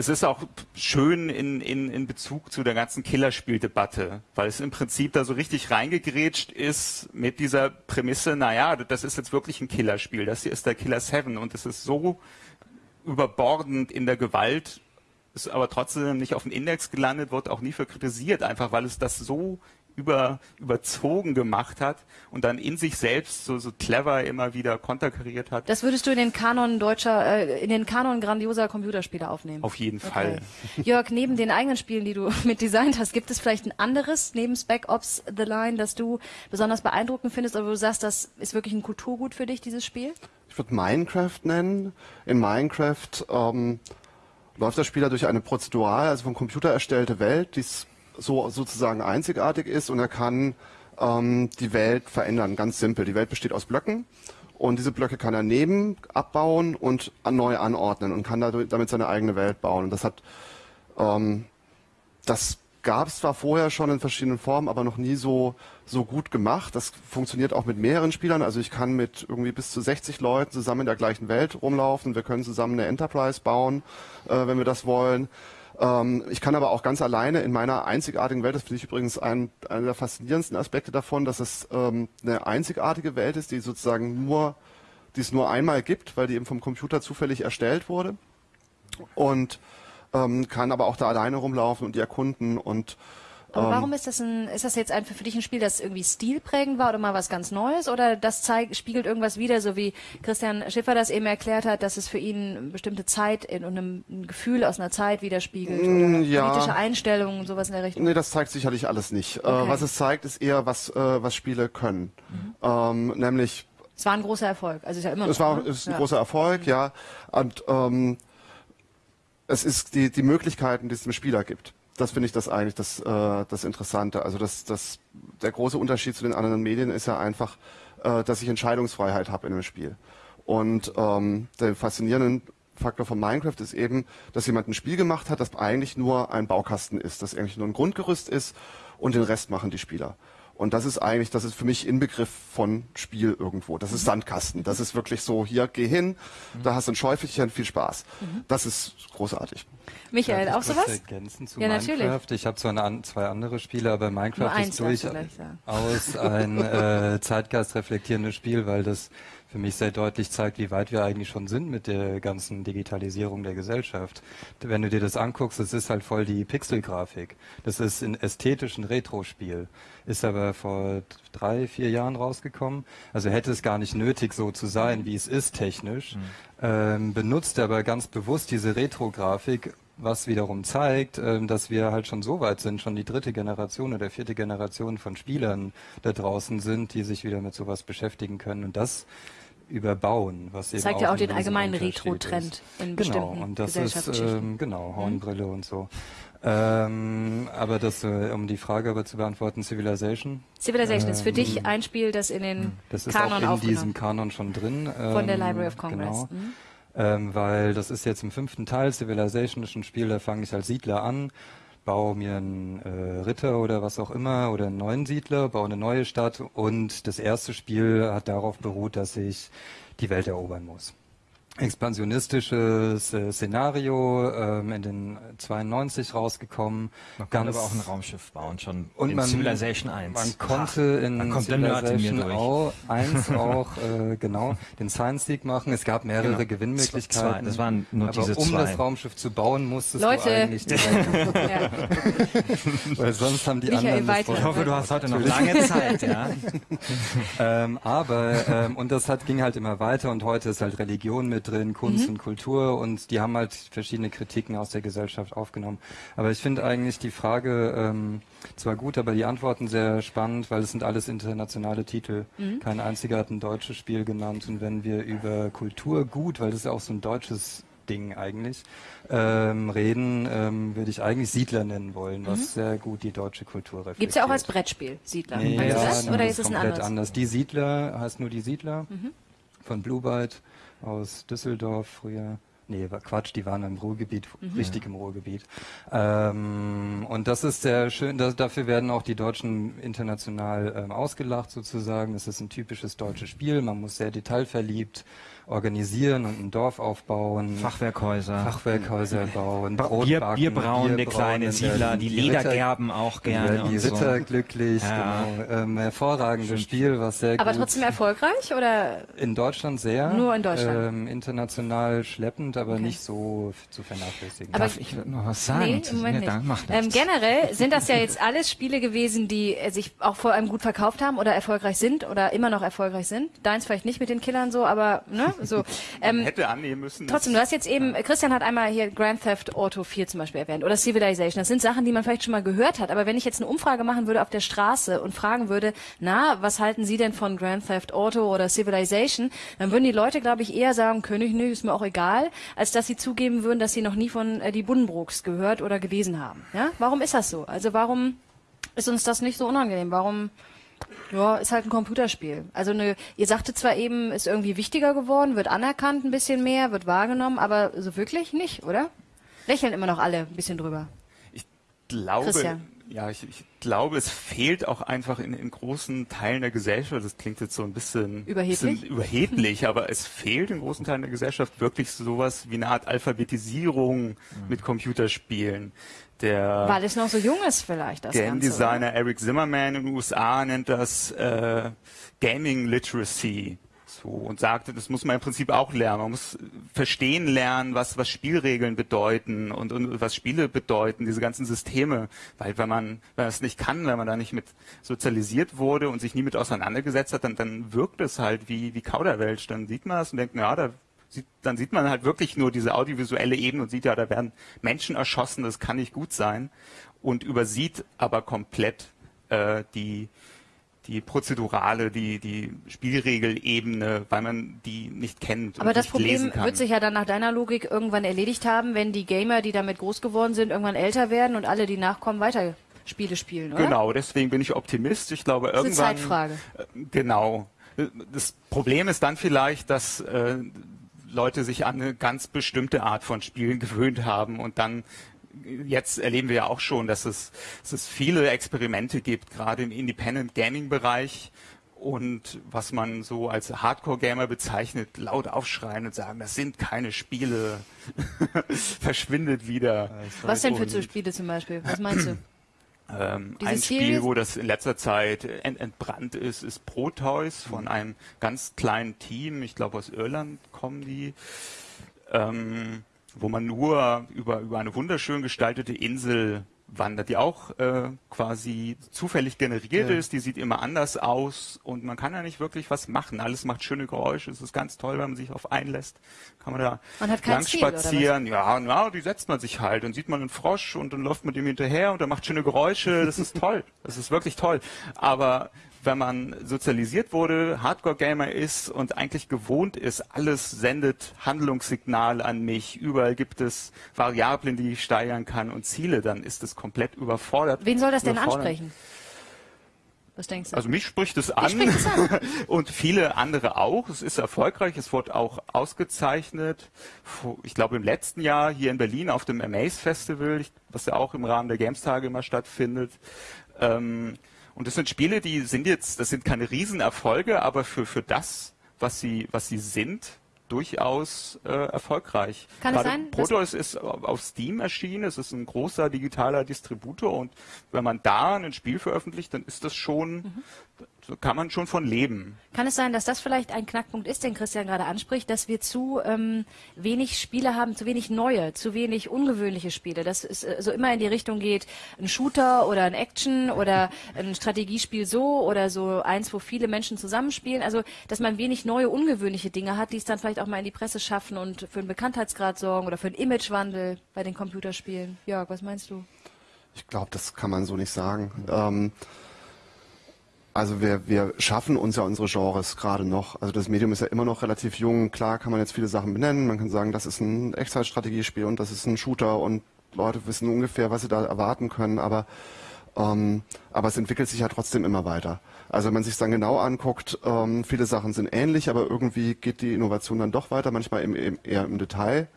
C: es ist auch schön in, in, in Bezug zu der ganzen Killerspieldebatte, weil es im Prinzip da so richtig reingegrätscht ist mit dieser Prämisse, naja, das ist jetzt wirklich ein Killerspiel. Das hier ist der Killer 7 und es ist so überbordend in der Gewalt, ist aber trotzdem nicht auf dem Index gelandet, wird auch nie für kritisiert, einfach weil es das so über, überzogen gemacht hat und dann in sich selbst so, so clever immer wieder konterkariert hat.
A: Das würdest du in den Kanon deutscher, äh, in den Kanon grandioser Computerspiele aufnehmen?
C: Auf jeden okay. Fall. *laughs*
A: Jörg, neben den eigenen Spielen, die du *laughs* mit designt hast, gibt es vielleicht ein anderes neben Spec Ops The Line, das du besonders beeindruckend findest, oder wo du sagst, das ist wirklich ein Kulturgut für dich, dieses Spiel?
E: ich würde Minecraft nennen. In Minecraft ähm, läuft der Spieler durch eine prozedural, also vom Computer erstellte Welt, die so sozusagen einzigartig ist und er kann ähm, die Welt verändern, ganz simpel. Die Welt besteht aus Blöcken und diese Blöcke kann er nehmen, abbauen und neu anordnen und kann damit seine eigene Welt bauen. Und das hat ähm, das gab es zwar vorher schon in verschiedenen Formen, aber noch nie so, so gut gemacht. Das funktioniert auch mit mehreren Spielern. Also ich kann mit irgendwie bis zu 60 Leuten zusammen in der gleichen Welt rumlaufen. Wir können zusammen eine Enterprise bauen, äh, wenn wir das wollen. Ähm, ich kann aber auch ganz alleine in meiner einzigartigen Welt, das finde ich übrigens ein, einer der faszinierendsten Aspekte davon, dass es ähm, eine einzigartige Welt ist, die sozusagen nur, die es nur einmal gibt, weil die eben vom Computer zufällig erstellt wurde. Und ähm, kann aber auch da alleine rumlaufen und die erkunden und
A: aber ähm, warum ist das ein, ist das jetzt einfach für dich ein Spiel, das irgendwie stilprägend war oder mal was ganz Neues oder das zeigt, spiegelt irgendwas wieder, so wie Christian Schiffer das eben erklärt hat, dass es für ihn eine bestimmte Zeit in, und ein, ein Gefühl aus einer Zeit widerspiegelt oder mm, ja. politische Einstellungen, sowas in der Richtung?
E: Nee, das zeigt sicherlich alles nicht. Äh, okay. Äh, was es zeigt, ist eher, was, äh, was Spiele können. Mhm. Ähm, nämlich
A: Es war ein großer Erfolg. Also ist ja immer noch.
E: Es war
A: ne?
E: ist ein
A: ja.
E: großer Erfolg, ja. Und ähm, es ist die, die Möglichkeiten, die es dem Spieler gibt. Das finde ich das eigentlich das, äh, das Interessante. Also das, das, der große Unterschied zu den anderen Medien ist ja einfach, äh, dass ich Entscheidungsfreiheit habe in einem Spiel. Und ähm, der faszinierende Faktor von Minecraft ist eben, dass jemand ein Spiel gemacht hat, das eigentlich nur ein Baukasten ist, das eigentlich nur ein Grundgerüst ist und den Rest machen die Spieler. Und das ist eigentlich, das ist für mich Inbegriff von Spiel irgendwo. Das ist Sandkasten. Das ist wirklich so, hier, geh hin, da hast du ein Schäufelchen, viel Spaß. Das ist großartig.
A: Michael,
D: Darf
A: auch sowas?
D: Ergänzen zu
A: Ja,
D: Minecraft.
A: natürlich.
D: Ich habe zwar eine, an- zwei andere Spiele, aber Minecraft ist durchaus ein äh, zeitgeistreflektierendes Spiel, weil das für mich sehr deutlich zeigt, wie weit wir eigentlich schon sind mit der ganzen Digitalisierung der Gesellschaft. Wenn du dir das anguckst, das ist halt voll die Pixelgrafik. Das ist ein ästhetischen Retro-Spiel. Ist aber vor drei, vier Jahren rausgekommen. Also hätte es gar nicht nötig, so zu sein, wie es ist technisch. Ähm, benutzt aber ganz bewusst diese Retro-Grafik, was wiederum zeigt, ähm, dass wir halt schon so weit sind, schon die dritte Generation oder vierte Generation von Spielern da draußen sind, die sich wieder mit sowas beschäftigen können und das überbauen, was eben
A: Zeigt ja auch den allgemeinen Retro-Trend in
D: Genau,
A: bestimmten
D: und das ist ähm, genau Hornbrille und so. Ähm, aber das, äh, um die Frage aber zu beantworten, Civilization,
A: Civilization ist für dich ein Spiel, das in den
D: das ist
A: Kanon
D: auch in diesem Kanon schon drin.
A: von der
D: ähm,
A: Library of Congress.
D: Genau.
A: Mhm.
D: Ähm, weil das ist jetzt im fünften Teil, Civilization ist ein Spiel, da fange ich als Siedler an, baue mir einen äh, Ritter oder was auch immer oder einen neuen Siedler, baue eine neue Stadt und das erste Spiel hat darauf beruht, dass ich die Welt erobern muss. Expansionistisches äh, Szenario ähm, in den 92 rausgekommen.
B: Man kann aber auch ein Raumschiff bauen, schon
D: Und
B: in
D: man,
B: Civilization 1.
D: Man konnte
B: Nerd in
D: Civilization
B: durch.
D: auch, *laughs* 1 auch äh, genau den Science League machen. Es gab mehrere
B: Genau.
D: Gewinnmöglichkeiten.
B: Zwei, das waren nur
D: aber
B: diese
D: um
B: zwei.
D: das Raumschiff zu bauen, musstest
A: Leute.
D: du eigentlich direkt,
A: Ja. *laughs*
D: weil sonst haben die
A: Michael
D: anderen
B: ich hoffe, du hast heute noch lange Zeit, ja. *laughs*
D: ähm, aber ähm, und das hat ging halt immer weiter und heute ist halt Religion mit drin, Kunst
A: Mhm.
D: und Kultur und die haben halt verschiedene Kritiken aus der Gesellschaft aufgenommen. Aber ich finde eigentlich die Frage ähm, zwar gut, aber die Antworten sehr spannend, weil es sind alles internationale Titel.
A: Mhm.
D: Kein einziger hat ein deutsches Spiel genannt und wenn wir über Kultur gut, weil das ist ja auch so ein deutsches Ding eigentlich, ähm, reden, ähm, würde ich eigentlich Siedler nennen wollen, was sehr gut die deutsche Kultur reflektiert.
A: Gibt es Mhm. ja auch als Brettspiel, Siedler.
D: Nee, ja,
A: das? Oder ist es ein anderes?
D: anders. Die Siedler heißt nur die Siedler von Blue Byte aus Düsseldorf früher. Nee, war Quatsch, die waren im Ruhrgebiet, richtig im Ruhrgebiet. Ähm, und das ist sehr schön, da, dafür werden auch die Deutschen international ähm, ausgelacht sozusagen. Das ist ein typisches deutsches Spiel, man muss sehr detailverliebt organisieren und ein Dorf aufbauen.
B: Fachwerkhäuser.
D: Fachwerkhäuser bauen, Brot
B: Bier,
D: backen,
B: Bier brauen, der
D: Bier
B: kleine Siedler, die Leder
D: Ritter-
B: gerben auch gerne.
D: die
B: und so.
D: Ritter glücklich,
B: Ja.
D: genau. Ähm, hervorragendes Spiel, was sehr
A: Aber
D: gut
A: trotzdem erfolgreich oder
D: in Deutschland sehr.
A: Nur in Deutschland.
D: Ähm, international schleppend, aber
A: Okay.
D: nicht so zu vernachlässigen.
A: Aber-
B: Darf ich noch was sagen?
A: Nee, im Moment
B: Ja,
A: nicht. Ähm, generell sind das ja jetzt alles Spiele gewesen, die äh, sich auch vor allem gut verkauft haben oder erfolgreich sind oder immer noch erfolgreich sind. Deins vielleicht nicht mit den Killern so, aber ne, so. *laughs* Ähm,
C: Hätte annehmen müssen.
A: Trotzdem, du hast jetzt eben, Christian hat einmal hier Grand Theft Auto 4 zum Beispiel erwähnt oder Civilization. Das sind Sachen, die man vielleicht schon mal gehört hat. Aber wenn ich jetzt eine Umfrage machen würde auf der Straße und fragen würde, na, was halten Sie denn von Grand Theft Auto oder Civilization, dann würden die Leute, glaube ich, eher sagen, ich nicht, ist mir auch egal, als dass sie zugeben würden, dass sie noch nie von äh, die Buddenbrooks gehört oder gelesen haben. Ja? Warum ist das so? Also warum ist uns das nicht so unangenehm? Warum ja, ist halt ein Computerspiel. Also eine, ihr sagte zwar eben, ist irgendwie wichtiger geworden, wird anerkannt ein bisschen mehr, wird wahrgenommen, aber so wirklich nicht, oder? Lächeln immer noch alle ein bisschen drüber.
C: Ich glaube,
A: Christian.
C: ja, ich, ich glaube, es fehlt auch einfach in, in großen Teilen der Gesellschaft. Das klingt jetzt so ein bisschen
A: Überheblich?
C: bisschen überheblich, aber es fehlt in großen Teilen der Gesellschaft wirklich sowas wie eine Art Alphabetisierung mit Computerspielen. Der
A: Weil es noch so jung ist vielleicht, das
C: Game
A: Ganze.
C: Designer Eric Zimmerman in den USA nennt das äh, Gaming Literacy. So, und sagte, das muss man im Prinzip auch lernen. Man muss verstehen lernen, was, was Spielregeln bedeuten und, und was Spiele bedeuten, diese ganzen Systeme. Weil wenn man, wenn man es nicht kann, wenn man da nicht mit sozialisiert wurde und sich nie mit auseinandergesetzt hat, dann, dann wirkt es halt wie, wie Kauderwelsch. Dann sieht man es und denkt, ja, da sieht, dann sieht man halt wirklich nur diese audiovisuelle Ebene und sieht ja, da werden Menschen erschossen, das kann nicht gut sein und übersieht aber komplett äh, die, die Prozedurale, die, die Spielregelebene, weil man die nicht kennt.
A: Aber
C: und
A: das
C: nicht
A: Problem
C: lesen kann.
A: wird sich ja dann nach deiner Logik irgendwann erledigt haben, wenn die Gamer, die damit groß geworden sind, irgendwann älter werden und alle, die nachkommen, weiter Spiele spielen, oder?
C: Genau, deswegen bin ich Optimist. Ich glaube,
A: ist eine
C: irgendwann.
A: Zeitfrage.
C: Äh, Genau. Das Problem ist dann vielleicht, dass äh, Leute sich an eine ganz bestimmte Art von Spielen gewöhnt haben und dann jetzt erleben wir ja auch schon, dass es, dass es viele Experimente gibt, gerade im Independent Gaming Bereich und was man so als Hardcore-Gamer bezeichnet, laut aufschreien und sagen, das sind keine Spiele, *laughs* verschwindet wieder.
A: Was denn für so Spiele zum Beispiel? Was meinst du?
C: Ähm, ein Spiel,
A: Series?
C: wo das in letzter Zeit ent entbrannt ist, ist Proteus von einem ganz kleinen Team. Ich glaube, aus Irland kommen die. Ähm, wo man nur über, über eine wunderschön gestaltete Insel wandert, die auch äh, quasi zufällig generiert
E: Ja.
C: ist. Die sieht immer anders aus und man kann ja nicht wirklich was machen. Alles macht schöne Geräusche. Es ist ganz toll, wenn man sich auf einlässt. Kann man da
A: Man hat keinen
C: lang
A: was?
C: spazieren. Ja, na, die setzt man sich halt. Dann sieht man einen Frosch und dann läuft man dem hinterher und er macht schöne Geräusche. Das ist toll. Das ist wirklich toll. Aber wenn man sozialisiert wurde, Hardcore-Gamer ist und eigentlich gewohnt ist, alles sendet Handlungssignale an mich, überall gibt es Variablen, die ich steigern kann und Ziele, dann ist es komplett überfordert.
A: Wen soll das denn ansprechen? Was denkst du?
C: Also mich spricht es an,
A: es an. *laughs*
C: und viele andere auch. Es ist erfolgreich, es wurde auch ausgezeichnet. Ich glaube im letzten Jahr hier in Berlin auf dem Amaze Festival, was ja auch im Rahmen der Games-Tage immer stattfindet. Ähm, und das sind Spiele, die sind jetzt, das sind keine Riesenerfolge, aber für, für das, was sie, was sie sind, durchaus äh, erfolgreich.
A: Kann es
C: Gerade
A: sein, dass-
C: Proteus ist auf auf Steam erschienen, es ist ein großer digitaler Distributor und wenn man da ein Spiel veröffentlicht, dann ist das schon,
A: Mhm.
C: So kann man schon von leben.
A: Kann es sein, dass das vielleicht ein Knackpunkt ist, den Christian gerade anspricht, dass wir zu ähm, wenig Spiele haben, zu wenig neue, zu wenig ungewöhnliche Spiele, dass es äh, so immer in die Richtung geht, ein Shooter oder ein Action oder ein Strategiespiel so oder so eins, wo viele Menschen zusammenspielen. Also, dass man wenig neue, ungewöhnliche Dinge hat, die es dann vielleicht auch mal in die Presse schaffen und für einen Bekanntheitsgrad sorgen oder für einen Imagewandel bei den Computerspielen. Jörg, was meinst du?
E: Ich glaube, das kann man so nicht sagen. Ähm, also wir, wir schaffen uns ja unsere Genres gerade noch. Also das Medium ist ja immer noch relativ jung. Klar kann man jetzt viele Sachen benennen. Man kann sagen, das ist ein Echtzeitstrategiespiel und das ist ein Shooter und Leute wissen ungefähr, was sie da erwarten können. Aber ähm, aber es entwickelt sich ja trotzdem immer weiter. Also wenn man sich dann genau anguckt, ähm, viele Sachen sind ähnlich, aber irgendwie geht die Innovation dann doch weiter, manchmal im, im, eher im Detail.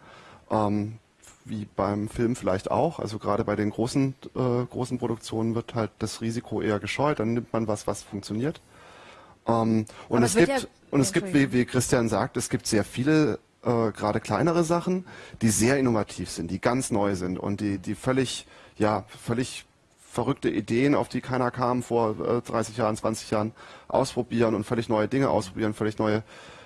E: Ähm, wie beim Film vielleicht auch. Also gerade bei den großen, äh, großen Produktionen wird halt das Risiko eher gescheut. Dann nimmt man was, was funktioniert. Ähm, und es gibt,
A: ja-
E: und es gibt, wie, wie Christian sagt, es gibt sehr viele äh, gerade kleinere Sachen, die sehr innovativ sind, die ganz neu sind und die, die völlig, ja, völlig verrückte Ideen, auf die keiner kam vor äh, 30 Jahren, 20 Jahren, ausprobieren und völlig neue Dinge ausprobieren, völlig neue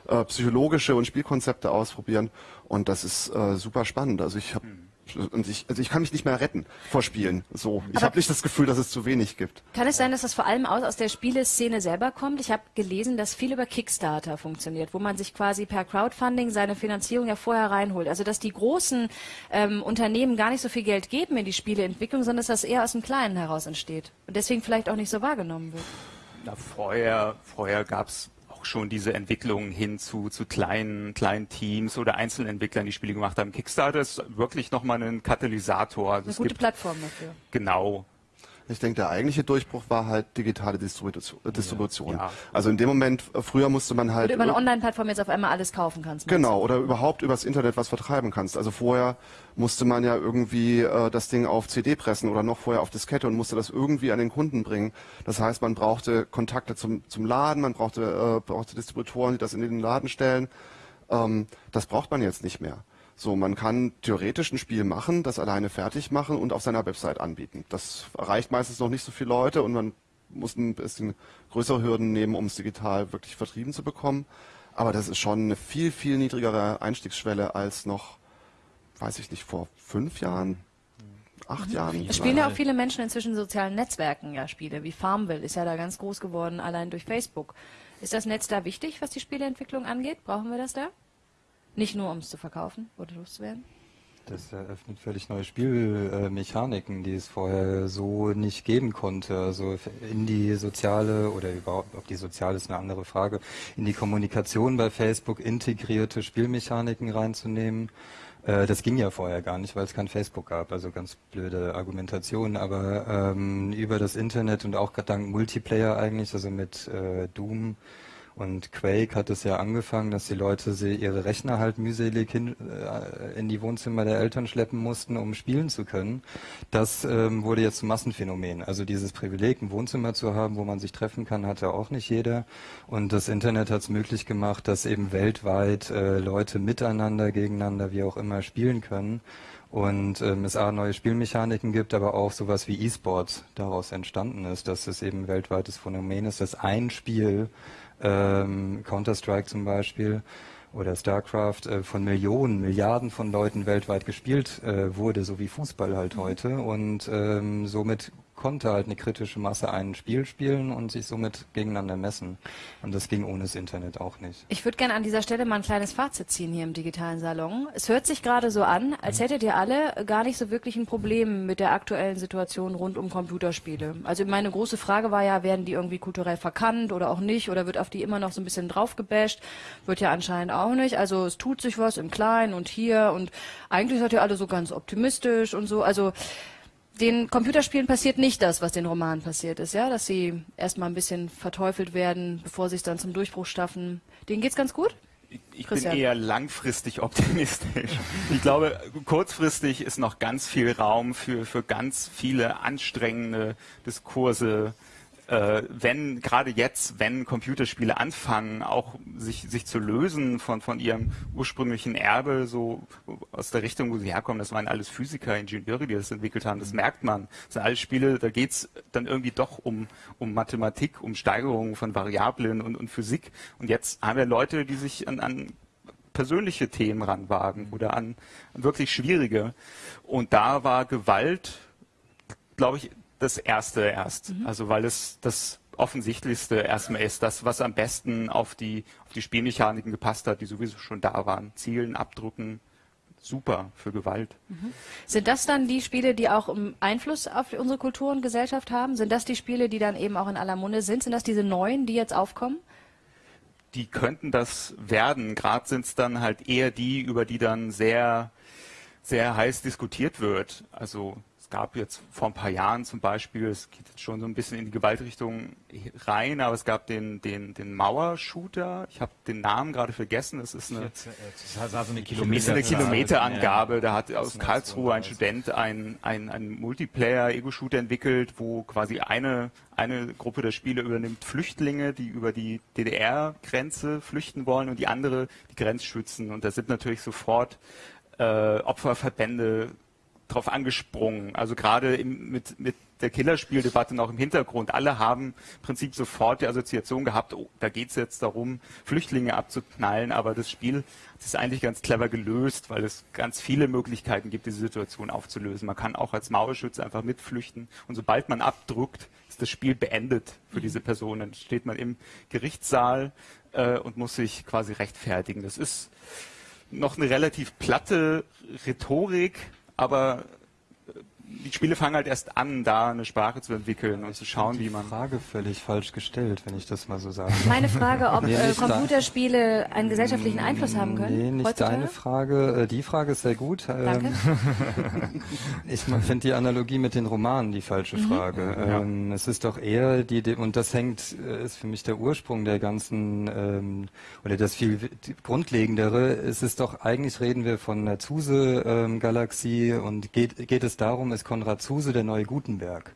E: äh, psychologische und Spielkonzepte ausprobieren. Und das ist äh, super spannend. Also ich habe und ich, also ich kann mich nicht mehr retten vor Spielen. So, ich habe nicht das Gefühl, dass es zu wenig gibt.
A: Kann es sein, dass das vor allem aus, aus der Spieleszene selber kommt? Ich habe gelesen, dass viel über Kickstarter funktioniert, wo man sich quasi per Crowdfunding seine Finanzierung ja vorher reinholt. Also dass die großen ähm, Unternehmen gar nicht so viel Geld geben in die Spieleentwicklung, sondern dass das eher aus dem Kleinen heraus entsteht und deswegen vielleicht auch nicht so wahrgenommen wird.
C: Na, vorher, vorher gab's auch schon diese Entwicklung hin zu, zu kleinen, kleinen Teams oder Einzelentwicklern, die Spiele gemacht haben. Kickstarter ist wirklich nochmal ein Katalysator. Also
A: Eine
C: es
A: gute
C: gibt
A: Plattform dafür.
C: genau.
E: Ich denke, der eigentliche Durchbruch war halt digitale Distribution. äh, Distribution.
C: Ja.
E: Also in dem Moment, äh, früher musste man halt
A: Oder über eine Online-Plattform jetzt auf einmal alles kaufen kannst.
E: Genau, oder überhaupt übers Internet was vertreiben kannst. Also vorher musste man ja irgendwie äh, das Ding auf CD pressen oder noch vorher auf Diskette und musste das irgendwie an den Kunden bringen. Das heißt, man brauchte Kontakte zum, zum Laden, man brauchte, äh, brauchte Distributoren, die das in den Laden stellen. Ähm, das braucht man jetzt nicht mehr. So, man kann theoretisch ein Spiel machen, das alleine fertig machen und auf seiner Website anbieten. Das erreicht meistens noch nicht so viele Leute und man muss ein bisschen größere Hürden nehmen, um es digital wirklich vertrieben zu bekommen. Aber das ist schon eine viel, viel niedrigere Einstiegsschwelle als noch, weiß ich nicht, vor fünf Jahren, acht Jahren.
A: Es spielen ja auch viele Menschen inzwischen in sozialen Netzwerken ja Spiele, wie Farmville ist ja da ganz groß geworden, allein durch Facebook. Ist das Netz da wichtig, was die Spieleentwicklung angeht? Brauchen wir das da? Nicht nur, um es zu verkaufen oder loszuwerden?
D: Das eröffnet völlig neue Spielmechaniken, die es vorher so nicht geben konnte. Also in die soziale oder überhaupt, ob die soziale ist eine andere Frage, in die Kommunikation bei Facebook integrierte Spielmechaniken reinzunehmen. Äh, das ging ja vorher gar nicht, weil es kein Facebook gab. Also ganz blöde Argumentation. Aber ähm, über das Internet und auch dank Multiplayer eigentlich, also mit äh, Doom und Quake hat es ja angefangen, dass die Leute ihre Rechner halt mühselig hin, äh, in die Wohnzimmer der Eltern schleppen mussten, um spielen zu können. Das ähm, wurde jetzt zum Massenphänomen. Also dieses Privileg, ein Wohnzimmer zu haben, wo man sich treffen kann, hatte auch nicht jeder. Und das Internet hat es möglich gemacht, dass eben weltweit äh, Leute miteinander, gegeneinander, wie auch immer spielen können und ähm, es A, neue Spielmechaniken gibt, aber auch sowas wie E-Sports daraus entstanden ist, dass es eben weltweites Phänomen ist, dass ein Spiel ähm, Counter-Strike zum Beispiel oder StarCraft äh, von Millionen, Milliarden von Leuten weltweit gespielt äh, wurde, so wie Fußball halt heute. Und ähm, somit konnte halt eine kritische Masse ein Spiel spielen und sich somit gegeneinander messen. Und das ging ohne das Internet auch nicht.
A: Ich würde gerne an dieser Stelle mal ein kleines Fazit ziehen hier im digitalen Salon. Es hört sich gerade so an, als hättet ihr alle gar nicht so wirklich ein Problem mit der aktuellen Situation rund um Computerspiele. Also meine große Frage war ja, werden die irgendwie kulturell verkannt oder auch nicht? Oder wird auf die immer noch so ein bisschen draufgebasht? Wird ja anscheinend auch nicht. Also es tut sich was im Kleinen und hier und eigentlich seid ihr alle so ganz optimistisch und so. Also den Computerspielen passiert nicht das, was den Romanen passiert ist, ja, dass sie erstmal ein bisschen verteufelt werden, bevor sie es dann zum Durchbruch schaffen. Denen geht's ganz gut?
C: Ich bin eher langfristig optimistisch. Ich glaube, kurzfristig ist noch ganz viel Raum für, für ganz viele anstrengende Diskurse, äh, wenn gerade jetzt, wenn Computerspiele anfangen, auch sich, sich zu lösen von, von ihrem ursprünglichen Erbe, so aus der Richtung, wo sie herkommen, das waren alles Physiker, Ingenieure, die das entwickelt haben, das merkt man. Das sind alles Spiele, da geht's dann irgendwie doch um, um Mathematik, um Steigerungen von Variablen und, und Physik. Und jetzt haben wir Leute, die sich an, an persönliche Themen ranwagen oder an, an wirklich schwierige. Und da war Gewalt, glaube ich, das erste erst. Mhm. Also weil es das offensichtlichste erstmal ist, das, was am besten auf die, auf die Spielmechaniken gepasst hat, die sowieso schon da waren. Zielen, abdrucken, super für Gewalt.
A: Mhm. Sind das dann die Spiele, die auch Einfluss auf unsere Kultur und Gesellschaft haben? Sind das die Spiele, die dann eben auch in aller Munde sind? Sind das diese neuen, die jetzt aufkommen?
C: Die könnten das werden. Gerade sind es dann halt eher die, über die dann sehr, sehr heiß diskutiert wird. Also es gab jetzt vor ein paar Jahren zum Beispiel, es geht jetzt schon so ein bisschen in die Gewaltrichtung rein, aber es gab den, den, den Mauer-Shooter. Ich habe den Namen gerade vergessen. Das ist eine, das war so eine, Kilometer eine Kilometerangabe. Da hat aus Karlsruhe ein Student ein, ein, ein Multiplayer-Ego-Shooter entwickelt, wo quasi eine, eine Gruppe der Spieler übernimmt Flüchtlinge, die über die DDR-Grenze flüchten wollen und die andere die Grenzschützen. Und da sind natürlich sofort äh, Opferverbände drauf angesprungen. Also gerade mit, mit der Killerspieldebatte noch im Hintergrund. Alle haben im Prinzip sofort die Assoziation gehabt, oh, da geht es jetzt darum, Flüchtlinge abzuknallen, aber das Spiel ist eigentlich ganz clever gelöst, weil es ganz viele Möglichkeiten gibt, diese Situation aufzulösen. Man kann auch als Mauerschütze einfach mitflüchten und sobald man abdrückt, ist das Spiel beendet für diese Person. Dann steht man im Gerichtssaal äh, und muss sich quasi rechtfertigen. Das ist noch eine relativ platte Rhetorik, aber die Spiele fangen halt erst an, da eine Sprache zu entwickeln und zu schauen, wie man.
D: Die Frage völlig falsch gestellt, wenn ich das mal so sage.
A: Meine Frage, ob äh, Computerspiele einen gesellschaftlichen Einfluss haben können?
D: Nee, nicht heutzutage? deine Frage. Äh, die Frage ist sehr gut.
A: Danke.
D: Ähm, *laughs* ich finde die Analogie mit den Romanen die falsche mhm. Frage. Ja. Ähm, es ist doch eher die, und das hängt, äh, ist für mich der Ursprung der ganzen, ähm, oder das viel grundlegendere. Es ist doch, eigentlich reden wir von der Zuse-Galaxie und geht, geht es darum, ist Konrad Zuse der neue Gutenberg.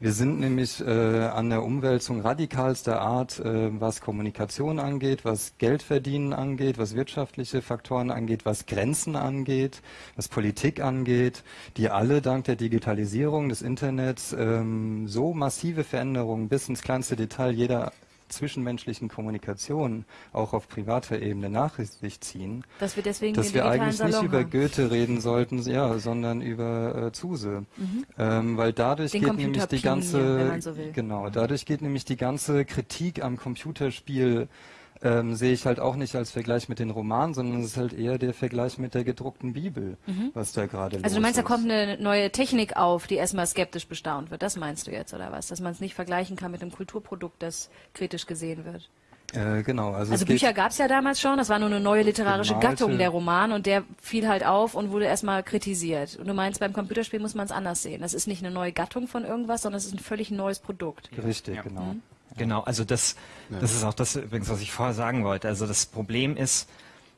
D: Wir sind nämlich äh, an der Umwälzung radikalster Art, äh, was Kommunikation angeht, was Geldverdienen angeht, was wirtschaftliche Faktoren angeht, was Grenzen angeht, was Politik angeht, die alle dank der Digitalisierung des Internets ähm, so massive Veränderungen bis ins kleinste Detail jeder zwischenmenschlichen Kommunikation auch auf privater Ebene nach sich ziehen,
A: dass wir deswegen
D: dass wir eigentlich Salon nicht über Goethe reden sollten, ja, sondern über äh, Zuse, mhm. ähm, weil dadurch Den geht nämlich die ganze, so genau, dadurch geht nämlich die ganze Kritik am Computerspiel ähm, sehe ich halt auch nicht als Vergleich mit den Romanen, sondern es ist halt eher der Vergleich mit der gedruckten Bibel, mhm. was da gerade
A: Also du meinst, da kommt eine neue Technik auf, die erstmal skeptisch bestaunt wird. Das meinst du jetzt, oder was? Dass man es nicht vergleichen kann mit einem Kulturprodukt, das kritisch gesehen wird.
D: Äh, genau.
A: Also, also Bücher gab es ja damals schon, das war nur eine neue literarische gemalte. Gattung, der Roman, und der fiel halt auf und wurde erstmal kritisiert. Und du meinst, beim Computerspiel muss man es anders sehen. Das ist nicht eine neue Gattung von irgendwas, sondern es ist ein völlig neues Produkt.
D: Richtig, ja. genau. Mhm.
B: Genau, also das, das ist auch das übrigens, was ich vorher sagen wollte. Also das Problem ist,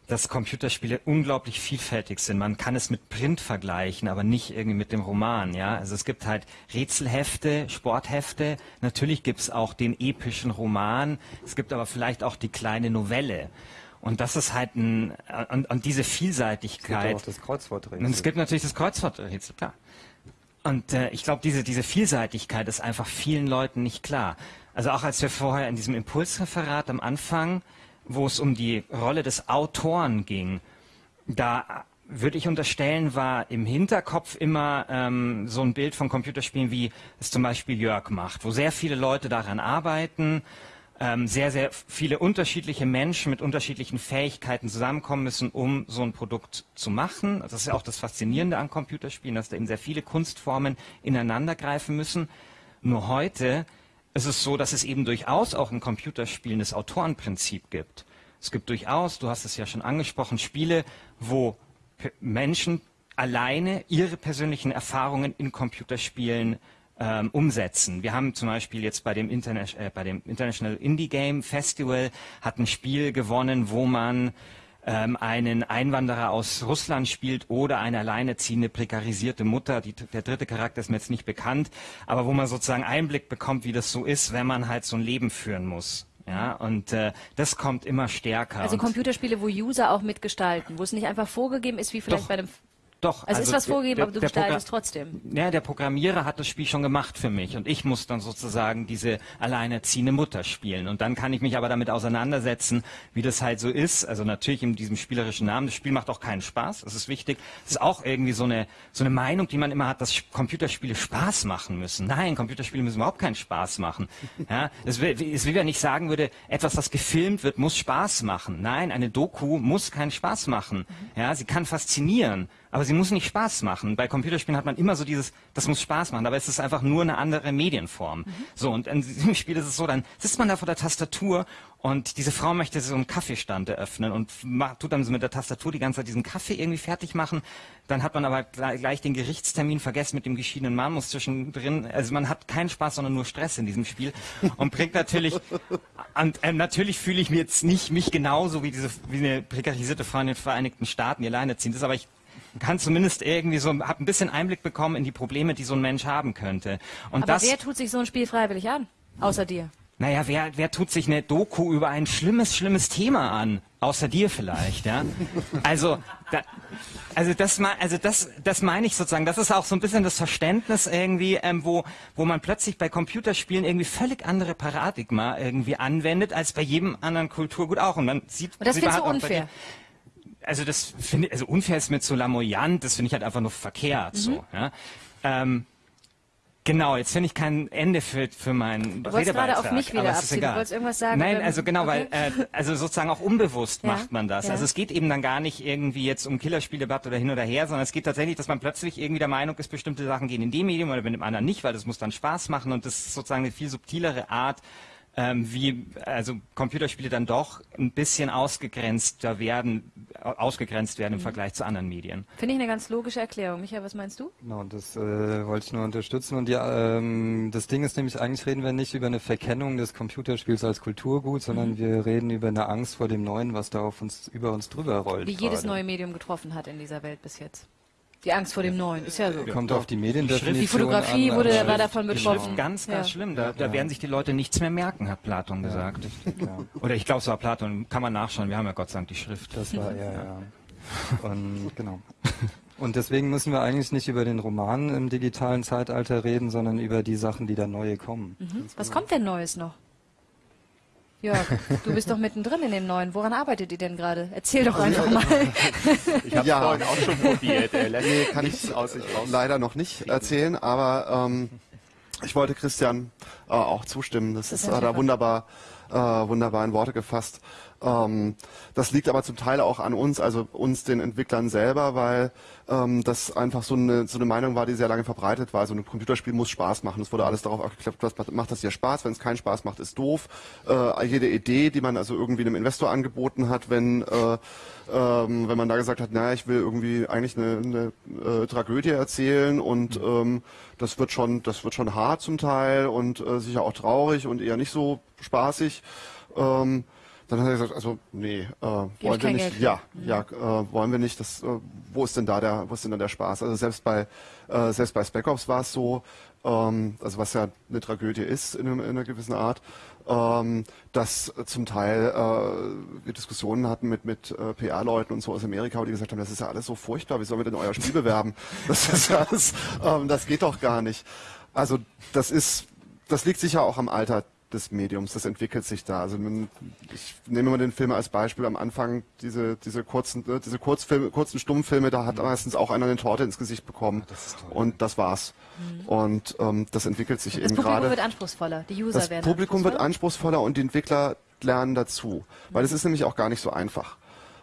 B: dass Computerspiele unglaublich vielfältig sind. Man kann es mit Print vergleichen, aber nicht irgendwie mit dem Roman. Ja, also es gibt halt Rätselhefte, Sporthefte. Natürlich gibt es auch den epischen Roman. Es gibt aber vielleicht auch die kleine Novelle. Und das ist halt ein und, und diese Vielseitigkeit. Es gibt
D: auch das Kreuzworträtsel.
B: Und es gibt natürlich das Kreuzworträtsel, klar. Und äh, ich glaube, diese diese Vielseitigkeit ist einfach vielen Leuten nicht klar. Also auch als wir vorher in diesem Impulsreferat am Anfang wo es um die Rolle des Autoren ging, da würde ich unterstellen, war im Hinterkopf immer ähm, so ein Bild von Computerspielen, wie es zum Beispiel Jörg macht, wo sehr viele Leute daran arbeiten, ähm, sehr, sehr viele unterschiedliche Menschen mit unterschiedlichen Fähigkeiten zusammenkommen müssen, um so ein Produkt zu machen. Das ist ja auch das Faszinierende an Computerspielen, dass da eben sehr viele Kunstformen ineinandergreifen müssen. Nur heute es ist so, dass es eben durchaus auch in Computerspielen das Autorenprinzip gibt. Es gibt durchaus, du hast es ja schon angesprochen, Spiele, wo Menschen alleine ihre persönlichen Erfahrungen in Computerspielen ähm, umsetzen. Wir haben zum Beispiel jetzt bei dem, äh, bei dem International Indie Game Festival hat ein Spiel gewonnen, wo man einen Einwanderer aus Russland spielt oder eine alleinerziehende prekarisierte Mutter. Die, der dritte Charakter ist mir jetzt nicht bekannt, aber wo man sozusagen Einblick bekommt, wie das so ist, wenn man halt so ein Leben führen muss. Ja, und äh, das kommt immer stärker.
A: Also Computerspiele, wo User auch mitgestalten, wo es nicht einfach vorgegeben ist, wie vielleicht Doch. bei einem
B: doch.
A: Also, also ist was vorgegeben, der, aber du gestaltest trotzdem.
B: Ja, der Programmierer hat das Spiel schon gemacht für mich und ich muss dann sozusagen diese alleinerziehende Mutter spielen. Und dann kann ich mich aber damit auseinandersetzen, wie das halt so ist. Also natürlich in diesem spielerischen Namen. Das Spiel macht auch keinen Spaß. Das ist wichtig. Das ist auch irgendwie so eine, so eine Meinung, die man immer hat, dass Computerspiele Spaß machen müssen. Nein, Computerspiele müssen überhaupt keinen Spaß machen. *laughs* Ja, es es will ja nicht sagen würde, etwas, was gefilmt wird, muss Spaß machen. Nein, eine Doku muss keinen Spaß machen. Ja, sie kann faszinieren. Aber sie muss nicht Spaß machen. Bei Computerspielen hat man immer so dieses, das muss Spaß machen, aber es ist einfach nur eine andere Medienform. Mhm. So, und in diesem *laughs* Spiel ist es so, dann sitzt man da vor der Tastatur und diese Frau möchte so einen Kaffeestand eröffnen und tut dann so mit der Tastatur die ganze Zeit diesen Kaffee irgendwie fertig machen. Dann hat man aber gleich den Gerichtstermin vergessen mit dem geschiedenen Mann, muss zwischendrin, also man hat keinen Spaß, sondern nur Stress in diesem Spiel und bringt natürlich, *laughs* und äh, natürlich fühle ich mir jetzt nicht mich genauso wie diese, wie eine prekarisierte Frau in den Vereinigten Staaten, die alleine ziehen. Das ist aber ich kann zumindest irgendwie so, habe ein bisschen Einblick bekommen in die Probleme, die so ein Mensch haben könnte. Und
A: Aber
B: das,
A: wer tut sich so ein Spiel freiwillig an? Außer dir?
B: Naja, wer, wer tut sich eine Doku über ein schlimmes, schlimmes Thema an? Außer dir vielleicht, ja? Also, da, also das, also das, das meine ich sozusagen. Das ist auch so ein bisschen das Verständnis irgendwie, ähm, wo, wo man plötzlich bei Computerspielen irgendwie völlig andere Paradigma irgendwie anwendet als bei jedem anderen Kulturgut auch. Und man sieht.
A: Und das findest du unfair?
B: Also das finde also unfair ist mir zu lamoyant, das finde ich halt einfach nur verkehrt mhm. so. Ja? Ähm, Genau, jetzt finde ich kein Ende für, für meinen
A: Du wolltest gerade auf mich wieder abziehen, du wolltest irgendwas sagen.
B: Nein, also genau, okay. weil, äh, also sozusagen auch unbewusst *laughs* ja, macht man das. Ja. Also es geht eben dann gar nicht irgendwie jetzt um Killerspieldebatte oder hin oder her, sondern es geht tatsächlich, dass man plötzlich irgendwie der Meinung ist, bestimmte Sachen gehen in dem Medium oder in dem anderen nicht, weil das muss dann Spaß machen und das ist sozusagen eine viel subtilere Art, ähm, wie also Computerspiele dann doch ein bisschen ausgegrenzter werden, ausgegrenzt werden im mhm. Vergleich zu anderen Medien.
A: Finde ich eine ganz logische Erklärung. Michael, was meinst du?
D: Genau, das äh, wollte ich nur unterstützen. Und ja, ähm, das Ding ist nämlich, eigentlich reden wir nicht über eine Verkennung des Computerspiels als Kulturgut, sondern mhm. wir reden über eine Angst vor dem Neuen, was da auf uns, über uns drüber rollt.
A: Wie jedes neue Medium getroffen hat in dieser Welt bis jetzt. Die Angst vor dem Neuen, ist ja so.
D: Kommt auf die Mediendefinition
A: Die Fotografie an, wurde, Schrift, war davon betroffen. Schrift
B: ganz, ganz ja. schlimm. Da, da ja. werden sich die Leute nichts mehr merken, hat Platon gesagt. Ja, Oder ich glaube, es war Platon, kann man nachschauen. Wir haben ja Gott sei Dank die Schrift.
D: Das war, ja, ja. *laughs* Und, genau. *laughs* Und deswegen müssen wir eigentlich nicht über den Roman im digitalen Zeitalter reden, sondern über die Sachen, die da neue kommen.
A: Mhm. Was kommt denn Neues noch? Jörg, du bist doch mittendrin in dem neuen. Woran arbeitet ihr denn gerade? Erzähl doch also, einfach mal.
E: Ich habe ja. vorhin auch schon probiert. Äh, nee, kann ich aus sich raus. leider noch nicht erzählen, aber ähm, ich wollte Christian äh, auch zustimmen. Das, das ist äh, da wunderbar, äh, wunderbar in Worte gefasst. Ähm, das liegt aber zum Teil auch an uns, also uns den Entwicklern selber, weil ähm, das einfach so eine, so eine Meinung war, die sehr lange verbreitet war. Also ein Computerspiel muss Spaß machen. Es wurde alles darauf abgeklappt, was macht das hier Spaß? Wenn es keinen Spaß macht, ist doof. Äh, jede Idee, die man also irgendwie einem Investor angeboten hat, wenn äh, ähm, wenn man da gesagt hat, naja, ich will irgendwie eigentlich eine, eine äh, Tragödie erzählen und ähm, das wird schon, das wird schon hart zum Teil und äh, sicher auch traurig und eher nicht so spaßig. Ähm, dann hat er gesagt, also nee, äh, wollen wir nicht. Geld. Ja, mhm. ja, äh, wollen wir nicht. Das, äh, wo ist denn da der, wo ist denn da der Spaß? Also selbst bei äh, selbst bei Spec Ops war es so, ähm, also was ja eine Tragödie ist in, in einer gewissen Art, ähm, dass zum Teil äh, wir Diskussionen hatten mit mit äh, PR-Leuten und so aus Amerika, die gesagt haben, das ist ja alles so furchtbar, wie sollen wir denn euer Spiel bewerben? *laughs* Das ist ja alles, ähm, das geht doch gar nicht. Also das ist, das liegt sicher auch am Alter des Mediums, das entwickelt sich da. Also ich nehme mal den Film als Beispiel am Anfang, diese, diese kurzen, äh, diese Kurzfilme, kurzen Stummfilme, da hat mhm. meistens auch einer eine Torte ins Gesicht bekommen. Das und das war's. Mhm. Und ähm, das entwickelt sich
A: das
E: eben gerade. Das
A: Publikum wird anspruchsvoller, die User
E: das
A: werden
E: Das Publikum wird anspruchsvoller und die Entwickler lernen dazu. Mhm. Weil es ist nämlich auch gar nicht so einfach.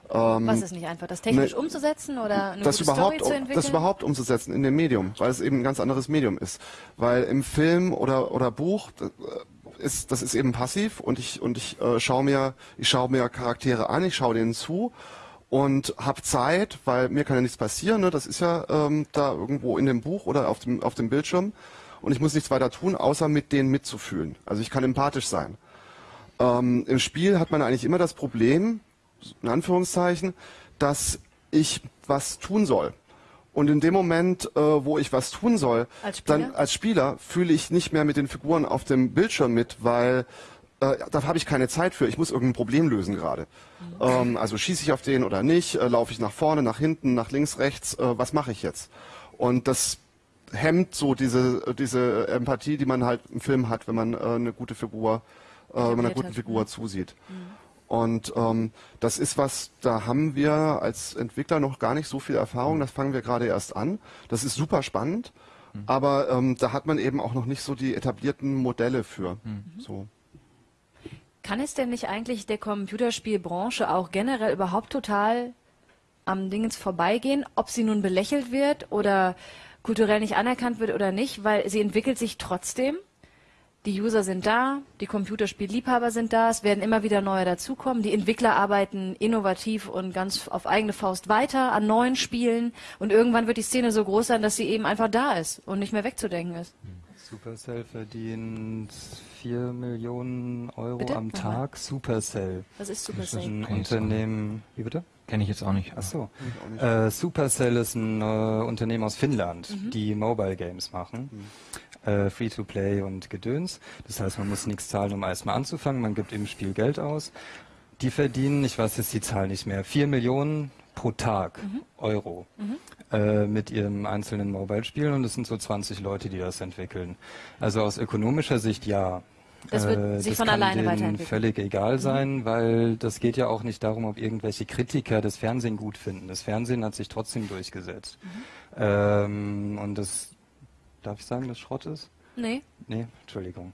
A: Ähm, Was ist nicht einfach? Das technisch ne, umzusetzen oder eine
E: das
A: gute
E: überhaupt,
A: Story zu entwickeln?
E: Das überhaupt umzusetzen in dem Medium, weil es eben ein ganz anderes Medium ist. Weil im Film oder, oder Buch, äh, ist, das ist eben passiv und ich, und ich äh, schaue mir, ich schaue mir Charaktere an, ich schaue denen zu und habe Zeit, weil mir kann ja nichts passieren, ne? das ist ja ähm, da irgendwo in dem Buch oder auf dem, auf dem Bildschirm und ich muss nichts weiter tun, außer mit denen mitzufühlen. Also ich kann empathisch sein. Ähm, Im Spiel hat man eigentlich immer das Problem, in Anführungszeichen, dass ich was tun soll. Und in dem Moment, äh, wo ich was tun soll, als dann als Spieler fühle ich nicht mehr mit den Figuren auf dem Bildschirm mit, weil äh, da habe ich keine Zeit für. Ich muss irgendein Problem lösen gerade. Mhm. Ähm, also schieße ich auf den oder nicht? Äh, Laufe ich nach vorne, nach hinten, nach links, rechts? Äh, was mache ich jetzt? Und das hemmt so diese diese Empathie, die man halt im Film hat, wenn man äh, eine gute Figur, äh, wenn man einer guten Figur mhm. zusieht. Mhm. Und ähm, das ist was, da haben wir als Entwickler noch gar nicht so viel Erfahrung. Das fangen wir gerade erst an. Das ist super spannend, mhm. aber ähm, da hat man eben auch noch nicht so die etablierten Modelle für. Mhm. So.
A: Kann es denn nicht eigentlich der Computerspielbranche auch generell überhaupt total am Dingens vorbeigehen, ob sie nun belächelt wird oder kulturell nicht anerkannt wird oder nicht, weil sie entwickelt sich trotzdem? Die User sind da, die Computerspielliebhaber sind da, es werden immer wieder neue dazukommen. Die Entwickler arbeiten innovativ und ganz auf eigene Faust weiter an neuen Spielen und irgendwann wird die Szene so groß sein, dass sie eben einfach da ist und nicht mehr wegzudenken ist.
D: Supercell verdient 4 Millionen Euro
A: bitte?
D: am Tag. Supercell.
A: Was ist Supercell?
D: Das ist ein Unternehmen. Wie bitte?
B: Kenne ich jetzt auch nicht.
D: Ach so. Äh, Supercell ist ein äh, Unternehmen aus Finnland, mhm. die Mobile Games machen. Mhm äh, Free-to-Play und Gedöns. Das heißt, man muss nichts zahlen, um erstmal anzufangen. Man gibt im Spiel Geld aus. Die verdienen, ich weiß jetzt die Zahl nicht mehr, vier Millionen pro Tag mhm. Euro mhm. Äh, mit ihrem einzelnen Mobile-Spiel und es sind so 20 Leute, die das entwickeln. Also aus ökonomischer Sicht ja.
A: Das wird äh, sich das von
D: kann
A: alleine weiterentwickeln.
D: völlig egal mhm. sein, mhm. weil das geht ja auch nicht darum, ob irgendwelche Kritiker das Fernsehen gut finden. Das Fernsehen hat sich trotzdem durchgesetzt. Mhm. Ähm, und das Darf ich sagen, dass Schrott ist?
A: Nee.
D: Nee, Entschuldigung.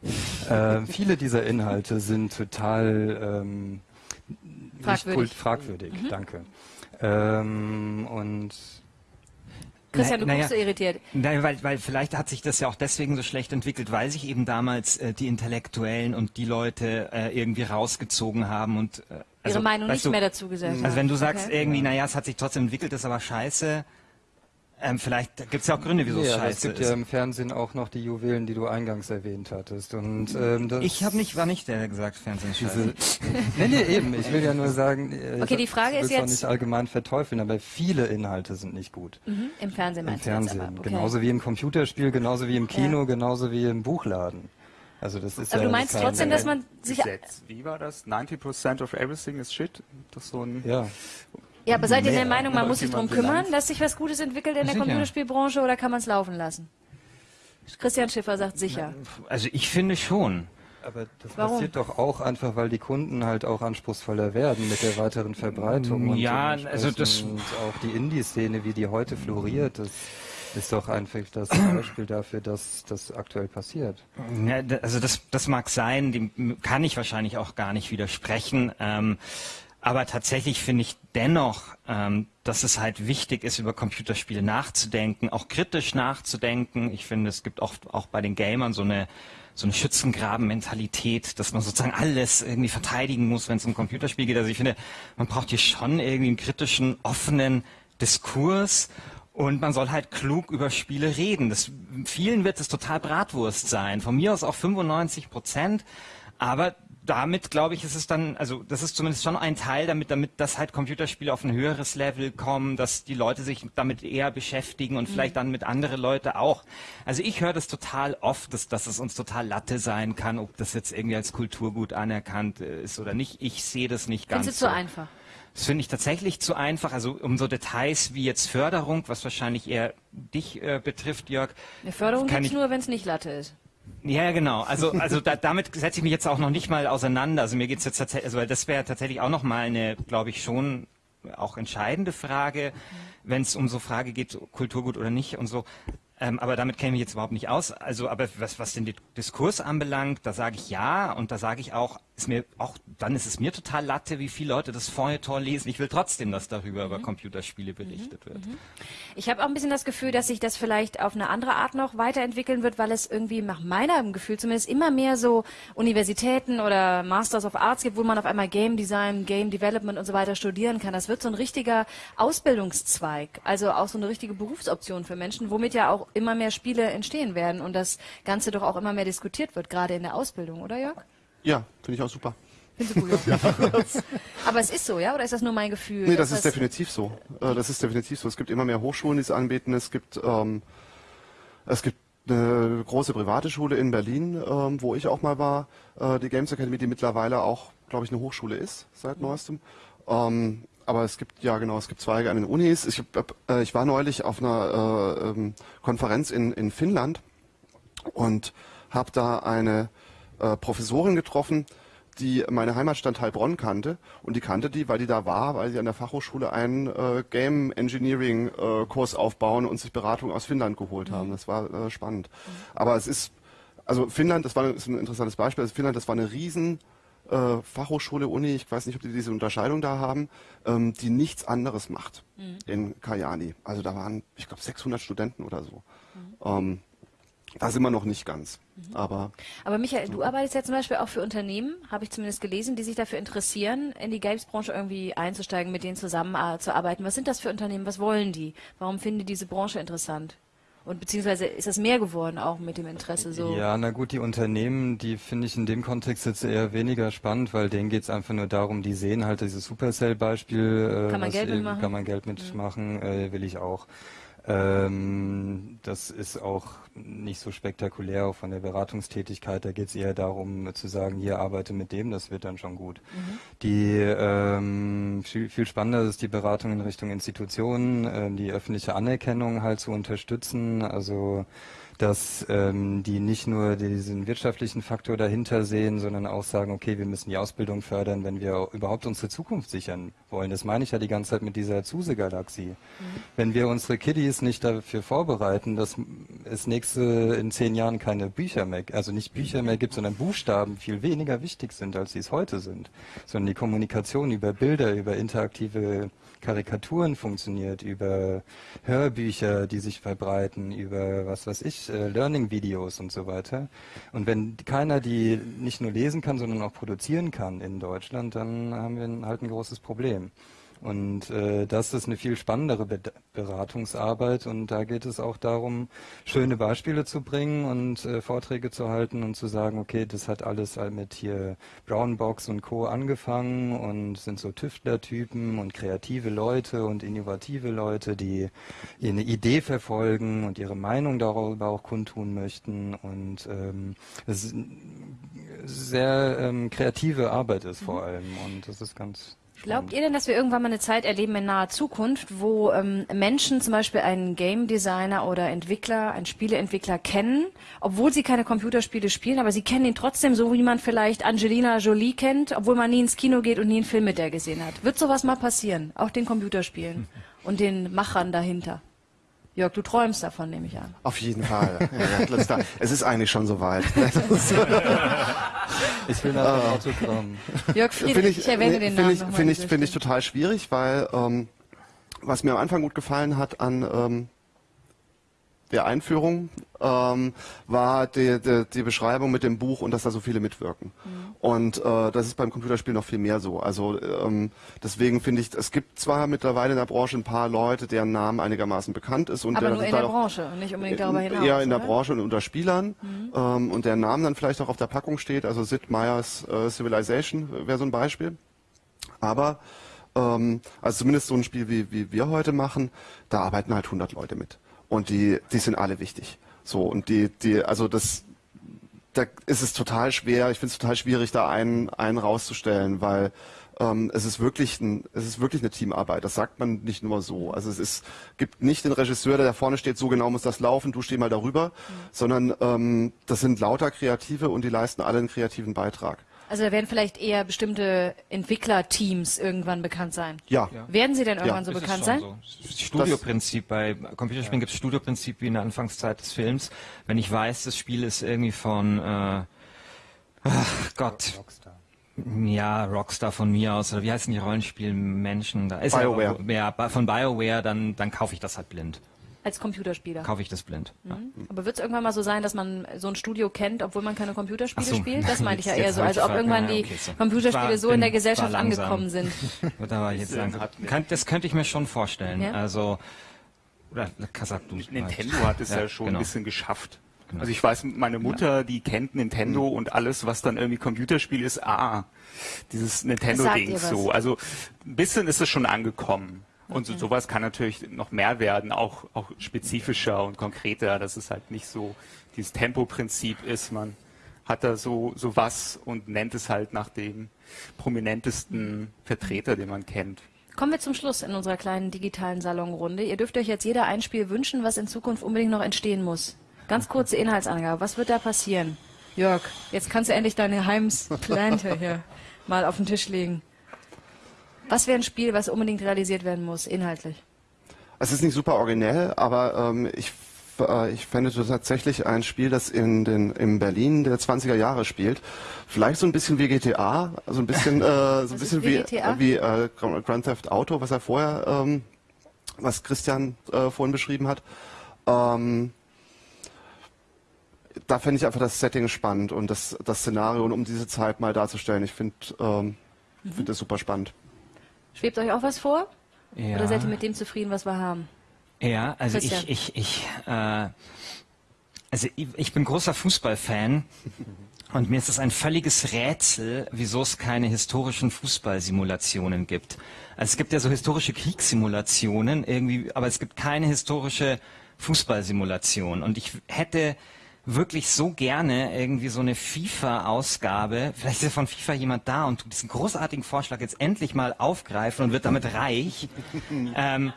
D: äh, viele dieser Inhalte sind total ähm,
A: fragwürdig.
D: Fragwürdig, mhm. danke. Ähm, und
A: Christian, du na, guckst ja, so irritiert.
B: Nein, weil, weil vielleicht hat sich das ja auch deswegen so schlecht entwickelt, weil sich eben damals äh, die Intellektuellen und die Leute äh, irgendwie rausgezogen haben und äh,
A: also, ihre Meinung nicht du, mehr dazu gesagt
B: haben. Also wenn du sagst okay. irgendwie, naja, es hat sich trotzdem entwickelt, ist aber scheiße, ähm, vielleicht gibt es ja auch Gründe, wieso ja, es scheiße ist.
D: Es gibt ist. ja im Fernsehen auch noch die Juwelen, die du eingangs erwähnt hattest. Und, ähm,
B: ich habe nicht, war nicht der, der gesagt, Fernsehen ist scheiße. *laughs*
D: nee, nee, eben. Ich will ja nur sagen,
A: äh, okay, die Frage
D: ist
A: jetzt
D: nicht allgemein verteufeln, aber viele Inhalte sind nicht gut.
A: Mhm, Im Fernsehen
D: meinst Im Fernsehen, aber, okay. genauso wie im Computerspiel, genauso wie im Kino, ja. genauso wie im Buchladen. Also das ist
A: Aber
D: ja
A: du meinst trotzdem, dass man sich
C: Gesetz. Wie war das? 90% of everything is shit. Das so ein
D: ja.
A: Ja, aber seid ihr der Meinung, man muss sich darum kümmern, dass sich was Gutes entwickelt in der sicher. Computerspielbranche oder kann man es laufen lassen? Christian Schiffer sagt sicher.
B: Also ich finde schon.
D: Aber das Warum? passiert doch auch einfach, weil die Kunden halt auch anspruchsvoller werden mit der weiteren Verbreitung.
B: Ja, also das
D: und auch die Indie-Szene, wie die heute floriert. Das Ist doch einfach das *clears throat* Beispiel dafür, dass das aktuell passiert.
B: Ja, also das, das mag sein, dem kann ich wahrscheinlich auch gar nicht widersprechen. Ähm, aber tatsächlich finde ich dennoch, ähm, dass es halt wichtig ist, über Computerspiele nachzudenken, auch kritisch nachzudenken. Ich finde, es gibt oft auch bei den Gamern so eine so eine Schützengraben-Mentalität, dass man sozusagen alles irgendwie verteidigen muss, wenn es um Computerspiel geht. Also ich finde, man braucht hier schon irgendwie einen kritischen, offenen Diskurs und man soll halt klug über Spiele reden. Das, vielen wird es total Bratwurst sein. Von mir aus auch 95 Prozent. Aber damit, glaube ich, ist es dann, also das ist zumindest schon ein Teil, damit, damit das halt Computerspiele auf ein höheres Level kommen, dass die Leute sich damit eher beschäftigen und mhm. vielleicht dann mit anderen Leuten auch. Also ich höre das total oft, dass, dass es uns total Latte sein kann, ob das jetzt irgendwie als Kulturgut anerkannt äh, ist oder nicht. Ich sehe das nicht ganz.
A: Findest du so. zu einfach?
B: Das finde ich tatsächlich zu einfach. Also um so Details wie jetzt Förderung, was wahrscheinlich eher dich äh, betrifft, Jörg.
A: Eine Förderung gibt nur, wenn es nicht Latte ist.
B: Ja, genau. Also, also da, damit setze ich mich jetzt auch noch nicht mal auseinander. Also mir geht's jetzt tatsächlich, also das wäre tatsächlich auch noch mal eine, glaube ich, schon auch entscheidende Frage, wenn es um so Frage geht, Kulturgut oder nicht und so. Ähm, aber damit kenne ich jetzt überhaupt nicht aus. Also, aber was, was den Diskurs anbelangt, da sage ich ja und da sage ich auch, ist mir auch, dann ist es mir total Latte, wie viele Leute das Feuilleton lesen. Ich will trotzdem, dass darüber mhm. über Computerspiele berichtet mhm. wird. Mhm.
A: Ich habe auch ein bisschen das Gefühl, dass sich das vielleicht auf eine andere Art noch weiterentwickeln wird, weil es irgendwie nach meinem Gefühl zumindest immer mehr so Universitäten oder Masters of Arts gibt, wo man auf einmal Game Design, Game Development und so weiter studieren kann. Das wird so ein richtiger Ausbildungszweig, also auch so eine richtige Berufsoption für Menschen, womit ja auch immer mehr Spiele entstehen werden und das Ganze doch auch immer mehr diskutiert wird, gerade in der Ausbildung, oder Jörg?
E: Ja, finde ich auch super.
A: Gut? *laughs* ja. Aber es ist so, ja? Oder ist das nur mein Gefühl?
E: Nee, das ist definitiv so. Äh, das ist definitiv so. Es gibt immer mehr Hochschulen, die es anbieten. Es gibt, ähm, es gibt eine große private Schule in Berlin, ähm, wo ich auch mal war, äh, die Games Academy, die mittlerweile auch, glaube ich, eine Hochschule ist seit neuestem. Ähm, aber es gibt ja genau, es gibt Zweige an den Unis. Ich, äh, ich war neulich auf einer äh, ähm, Konferenz in, in Finnland und habe da eine äh, Professorin getroffen, die meine Heimatstadt Heilbronn kannte und die kannte die, weil die da war, weil sie an der Fachhochschule einen äh, Game Engineering äh, Kurs aufbauen und sich Beratung aus Finnland geholt mhm. haben. Das war äh, spannend. Mhm. Aber es ist, also Finnland, das war ist ein interessantes Beispiel. Also Finnland, das war eine riesen äh, Fachhochschule, Uni, ich weiß nicht, ob die diese Unterscheidung da haben, ähm, die nichts anderes macht mhm. in Kajani. Also da waren, ich glaube, 600 Studenten oder so. Mhm. Ähm, da sind wir noch nicht ganz. Mhm. Aber,
A: Aber Michael, du arbeitest ja zum Beispiel auch für Unternehmen, habe ich zumindest gelesen, die sich dafür interessieren, in die Games-Branche irgendwie einzusteigen, mit denen zusammenzuarbeiten. Was sind das für Unternehmen? Was wollen die? Warum finden die diese Branche interessant? Und beziehungsweise ist das mehr geworden auch mit dem Interesse so?
D: Ja, na gut, die Unternehmen, die finde ich in dem Kontext jetzt eher weniger spannend, weil denen geht es einfach nur darum, die sehen halt dieses Supercell-Beispiel.
A: Äh, kann man Geld mitmachen?
D: Kann man Geld mitmachen, mhm. äh, will ich auch. Ähm, das ist auch nicht so spektakulär auch von der Beratungstätigkeit. Da geht es eher darum zu sagen, hier arbeite mit dem, das wird dann schon gut. Mhm. Die ähm, viel, viel, spannender ist die Beratung in Richtung Institutionen, äh, die öffentliche Anerkennung halt zu unterstützen. Also dass ähm, die nicht nur diesen wirtschaftlichen Faktor dahinter sehen, sondern auch sagen, okay, wir müssen die Ausbildung fördern, wenn wir überhaupt unsere Zukunft sichern wollen. Das meine ich ja die ganze Zeit mit dieser Zuse-Galaxie. Mhm. Wenn wir unsere Kiddies nicht dafür vorbereiten, dass es nächste in zehn Jahren keine Bücher mehr, also nicht Bücher mehr gibt, sondern Buchstaben viel weniger wichtig sind, als sie es heute sind, sondern die Kommunikation über Bilder, über interaktive Karikaturen funktioniert, über Hörbücher, die sich verbreiten, über was weiß ich, äh, Learning-Videos und so weiter. Und wenn keiner die nicht nur lesen kann, sondern auch produzieren kann in Deutschland, dann haben wir halt ein großes Problem. Und äh, das ist eine viel spannendere Be Beratungsarbeit und da geht es auch darum, schöne Beispiele zu bringen und äh, Vorträge zu halten und zu sagen, okay, das hat alles halt mit hier Brownbox und Co. angefangen und sind so Tüftlertypen und kreative Leute und innovative Leute, die eine Idee verfolgen und ihre Meinung darüber auch kundtun möchten und ähm, es ist sehr ähm, kreative Arbeit ist vor mhm. allem und das ist ganz
A: Glaubt ihr denn, dass wir irgendwann mal eine Zeit erleben in naher Zukunft, wo ähm, Menschen zum Beispiel einen Game Designer oder Entwickler, einen Spieleentwickler kennen, obwohl sie keine Computerspiele spielen, aber sie kennen ihn trotzdem so, wie man vielleicht Angelina Jolie kennt, obwohl man nie ins Kino geht und nie einen Film mit der gesehen hat? Wird sowas mal passieren? Auch den Computerspielen *laughs* und den Machern dahinter? Jörg, du träumst davon, nehme ich an.
E: Auf jeden Fall. *laughs* Ja, ja, es ist eigentlich schon soweit. *laughs*
D: ich will nach dem Autogramm.
A: Jörg Friedrich, ich, ich erwähne nee, den Namen
E: Finde ich, find ich, find ich total schwierig, weil ähm, was mir am Anfang gut gefallen hat an ähm, der Einführung ähm, war die, die, die, Beschreibung mit dem Buch und dass da so viele mitwirken. Mhm. Und äh, das ist beim Computerspiel noch viel mehr so. Also ähm, deswegen finde ich, es gibt zwar mittlerweile in der Branche ein paar Leute, deren Namen einigermaßen bekannt ist. Und
A: Aber
E: der
A: nur in der Branche und nicht unbedingt darüber hinaus.
E: Eher in der
A: oder?
E: Branche und unter Spielern. Mhm. Ähm, und der Name dann vielleicht auch auf der Packung steht. Also Sid Meier's äh, Civilization wäre so ein Beispiel. Aber ähm, also zumindest so ein Spiel, wie, wie wir heute machen, da arbeiten halt 100 Leute mit und die, die sind alle wichtig. So und die, die, also das, da ist es total schwer. Ich finde es total schwierig, da einen, einen rauszustellen, weil ähm, es ist wirklich ein, es ist wirklich eine Teamarbeit. Das sagt man nicht nur so. Also es ist, gibt nicht den Regisseur, der da vorne steht, so genau muss das laufen, du steh mal darüber, mhm. sondern ähm, das sind lauter Kreative und die leisten alle einen kreativen Beitrag.
A: Also da werden vielleicht eher bestimmte Entwicklerteams irgendwann bekannt sein.
E: Ja.
A: ja. Werden sie denn irgendwann ja. so bekannt sein? So.
B: Das Studioprinzip bei Computerspielen ja. gibt es Studioprinzip wie in der Anfangszeit des Films. Wenn ich weiß, das Spiel ist irgendwie von äh, ach Gott. Rockstar. Ja, Rockstar von mir aus, oder wie heißen die Rollenspielmenschen da? Ist
E: BioWare.
B: Ja, von BioWare, dann, dann kaufe ich das halt blind.
A: Als Computerspieler.
B: Kaufe ich das blind. Mhm.
A: Ja. Aber wird es irgendwann mal so sein, dass man so ein Studio kennt, obwohl man keine Computerspiele so, spielt? Das meine ich ja eher so. Also ob irgendwann die okay, so. Computerspiele war, so in der Gesellschaft angekommen sind. *laughs*
B: da jetzt Kann, das könnte ich mir schon vorstellen. Ja? Also oder Kasab, du
C: Nintendo hat es ja, ja schon genau. ein bisschen geschafft. Genau. Also ich weiß, meine Mutter, die kennt Nintendo mhm. und alles, was dann irgendwie Computerspiel ist, ah, dieses Nintendo-Ding so. Also ein bisschen ist es schon angekommen. Und so, sowas kann natürlich noch mehr werden, auch, auch spezifischer und konkreter, dass es halt nicht so dieses Tempoprinzip ist. Man hat da so, so was und nennt es halt nach dem prominentesten Vertreter, den man kennt.
A: Kommen wir zum Schluss in unserer kleinen digitalen Salonrunde. Ihr dürft euch jetzt jeder ein Spiel wünschen, was in Zukunft unbedingt noch entstehen muss. Ganz kurze Inhaltsangabe. Was wird da passieren? Jörg, jetzt kannst du endlich deine Heimsplante hier *laughs* mal auf den Tisch legen. Was wäre ein Spiel, was unbedingt realisiert werden muss, inhaltlich?
E: Es ist nicht super originell, aber ähm, ich, äh, ich fände tatsächlich ein Spiel, das in, den, in Berlin der 20er Jahre spielt. Vielleicht so ein bisschen wie GTA, also ein bisschen, äh, *laughs* so ein bisschen wie, wie äh, Grand Theft Auto, was er vorher, ähm, was Christian äh, vorhin beschrieben hat. Ähm, da fände ich einfach das Setting spannend und das, das Szenario, um diese Zeit mal darzustellen. Ich finde ähm, mhm. find das super spannend.
A: Schwebt euch auch was vor? Ja. Oder seid ihr mit dem zufrieden, was wir haben?
B: Ja, also Christian. ich, ich, ich, äh, also ich, ich bin großer Fußballfan *laughs* und mir ist es ein völliges Rätsel, wieso es keine historischen Fußballsimulationen gibt. Also es gibt ja so historische Kriegssimulationen irgendwie, aber es gibt keine historische Fußballsimulation. Und ich hätte wirklich so gerne irgendwie so eine FIFA-Ausgabe. Vielleicht ist ja von FIFA jemand da und tut diesen großartigen Vorschlag jetzt endlich mal aufgreifen und wird damit reich. *laughs* ähm,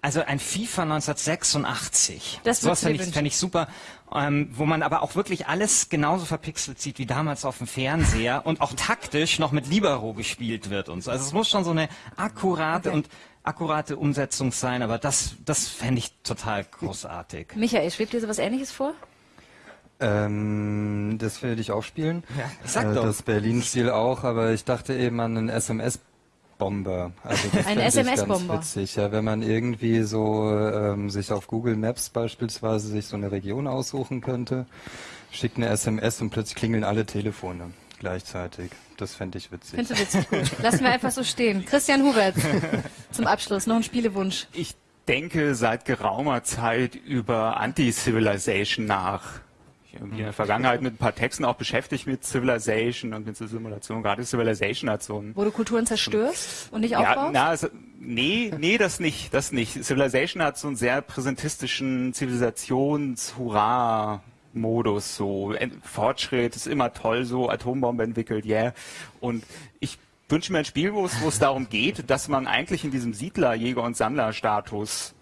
B: also ein FIFA 1986. Das Sowas fände ich, fänd ich super. Ähm, wo man aber auch wirklich alles genauso verpixelt sieht wie damals auf dem Fernseher und auch taktisch noch mit Libero gespielt wird und so. Also es muss schon so eine akkurate okay. und akkurate Umsetzung sein, aber das, das fände ich total großartig.
A: Michael, schwebt dir so was ähnliches vor?
D: Ähm, das werde ich auch spielen.
B: Ja, sag äh,
D: doch. Das Berlin-Spiel auch, aber ich dachte eben an einen SMS- Bomber. Also das
A: Ein SMS-Bomber.
D: Witzig, ja, wenn man irgendwie so ähm, sich auf Google Maps beispielsweise sich so eine Region aussuchen könnte, schickt eine SMS und plötzlich klingeln alle Telefone gleichzeitig. Das fände ich witzig.
A: Findest du witzig, gut. Lassen wir einfach so stehen. Christian Hubert, zum Abschluss noch ein Spielewunsch.
C: Ich denke seit geraumer Zeit über Anti-Civilization nach irgendwie in der Vergangenheit mit ein paar Texten auch beschäftigt mit Civilization und mit der Simulation. Gerade Civilization hat so ein...
A: Wo du Kulturen zerstörst und nicht aufbaust?
C: Ja, na, also, nee, nee, das nicht, das nicht. Civilization hat so einen sehr präsentistischen Zivilisations-Hurra- Modus, so Fortschritt ist immer toll, so Atombombe entwickelt, yeah. Und ich wünsche mir ein Spiel, wo es, wo es darum geht, dass man eigentlich in diesem Siedler, Jäger und Sammler Status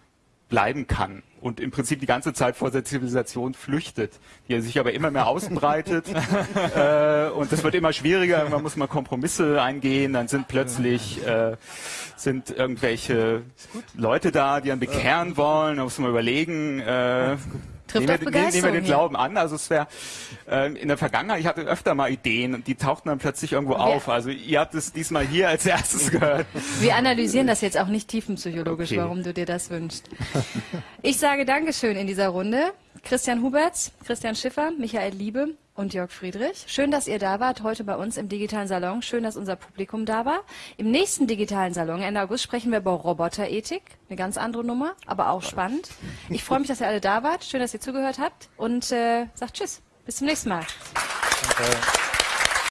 C: bleiben kann und im Prinzip die ganze Zeit vor der Zivilisation flüchtet, die sich aber immer mehr ausbreitet *laughs* äh, und das wird immer schwieriger. Man muss mal Kompromisse eingehen, dann sind plötzlich äh, sind irgendwelche Leute da, die dann bekehren wollen. Da muss man überlegen. Äh,
A: Trifft
C: nehmen, wir, nehmen wir den. Glauben an. Also es wäre äh, in der Vergangenheit, ich hatte öfter mal Ideen und die tauchten dann plötzlich irgendwo auf. Also ihr habt es diesmal hier als erstes gehört.
A: Wir analysieren das jetzt auch nicht tiefenpsychologisch,
C: Okay.
A: warum du dir das wünschst. Ich sage Dankeschön in dieser Runde. Christian Huberts, Christian Schiffer, Michael Liebe und Jörg Friedrich. Schön, dass ihr da wart heute bei uns im digitalen Salon. Schön, dass unser Publikum da war. Im nächsten digitalen Salon, Ende August, sprechen wir über Roboterethik. Eine ganz andere Nummer, aber auch spannend. Ich freue mich, dass ihr alle da wart. Schön, dass ihr zugehört habt und äh, sagt Tschüss. Bis zum nächsten Mal.
D: Danke.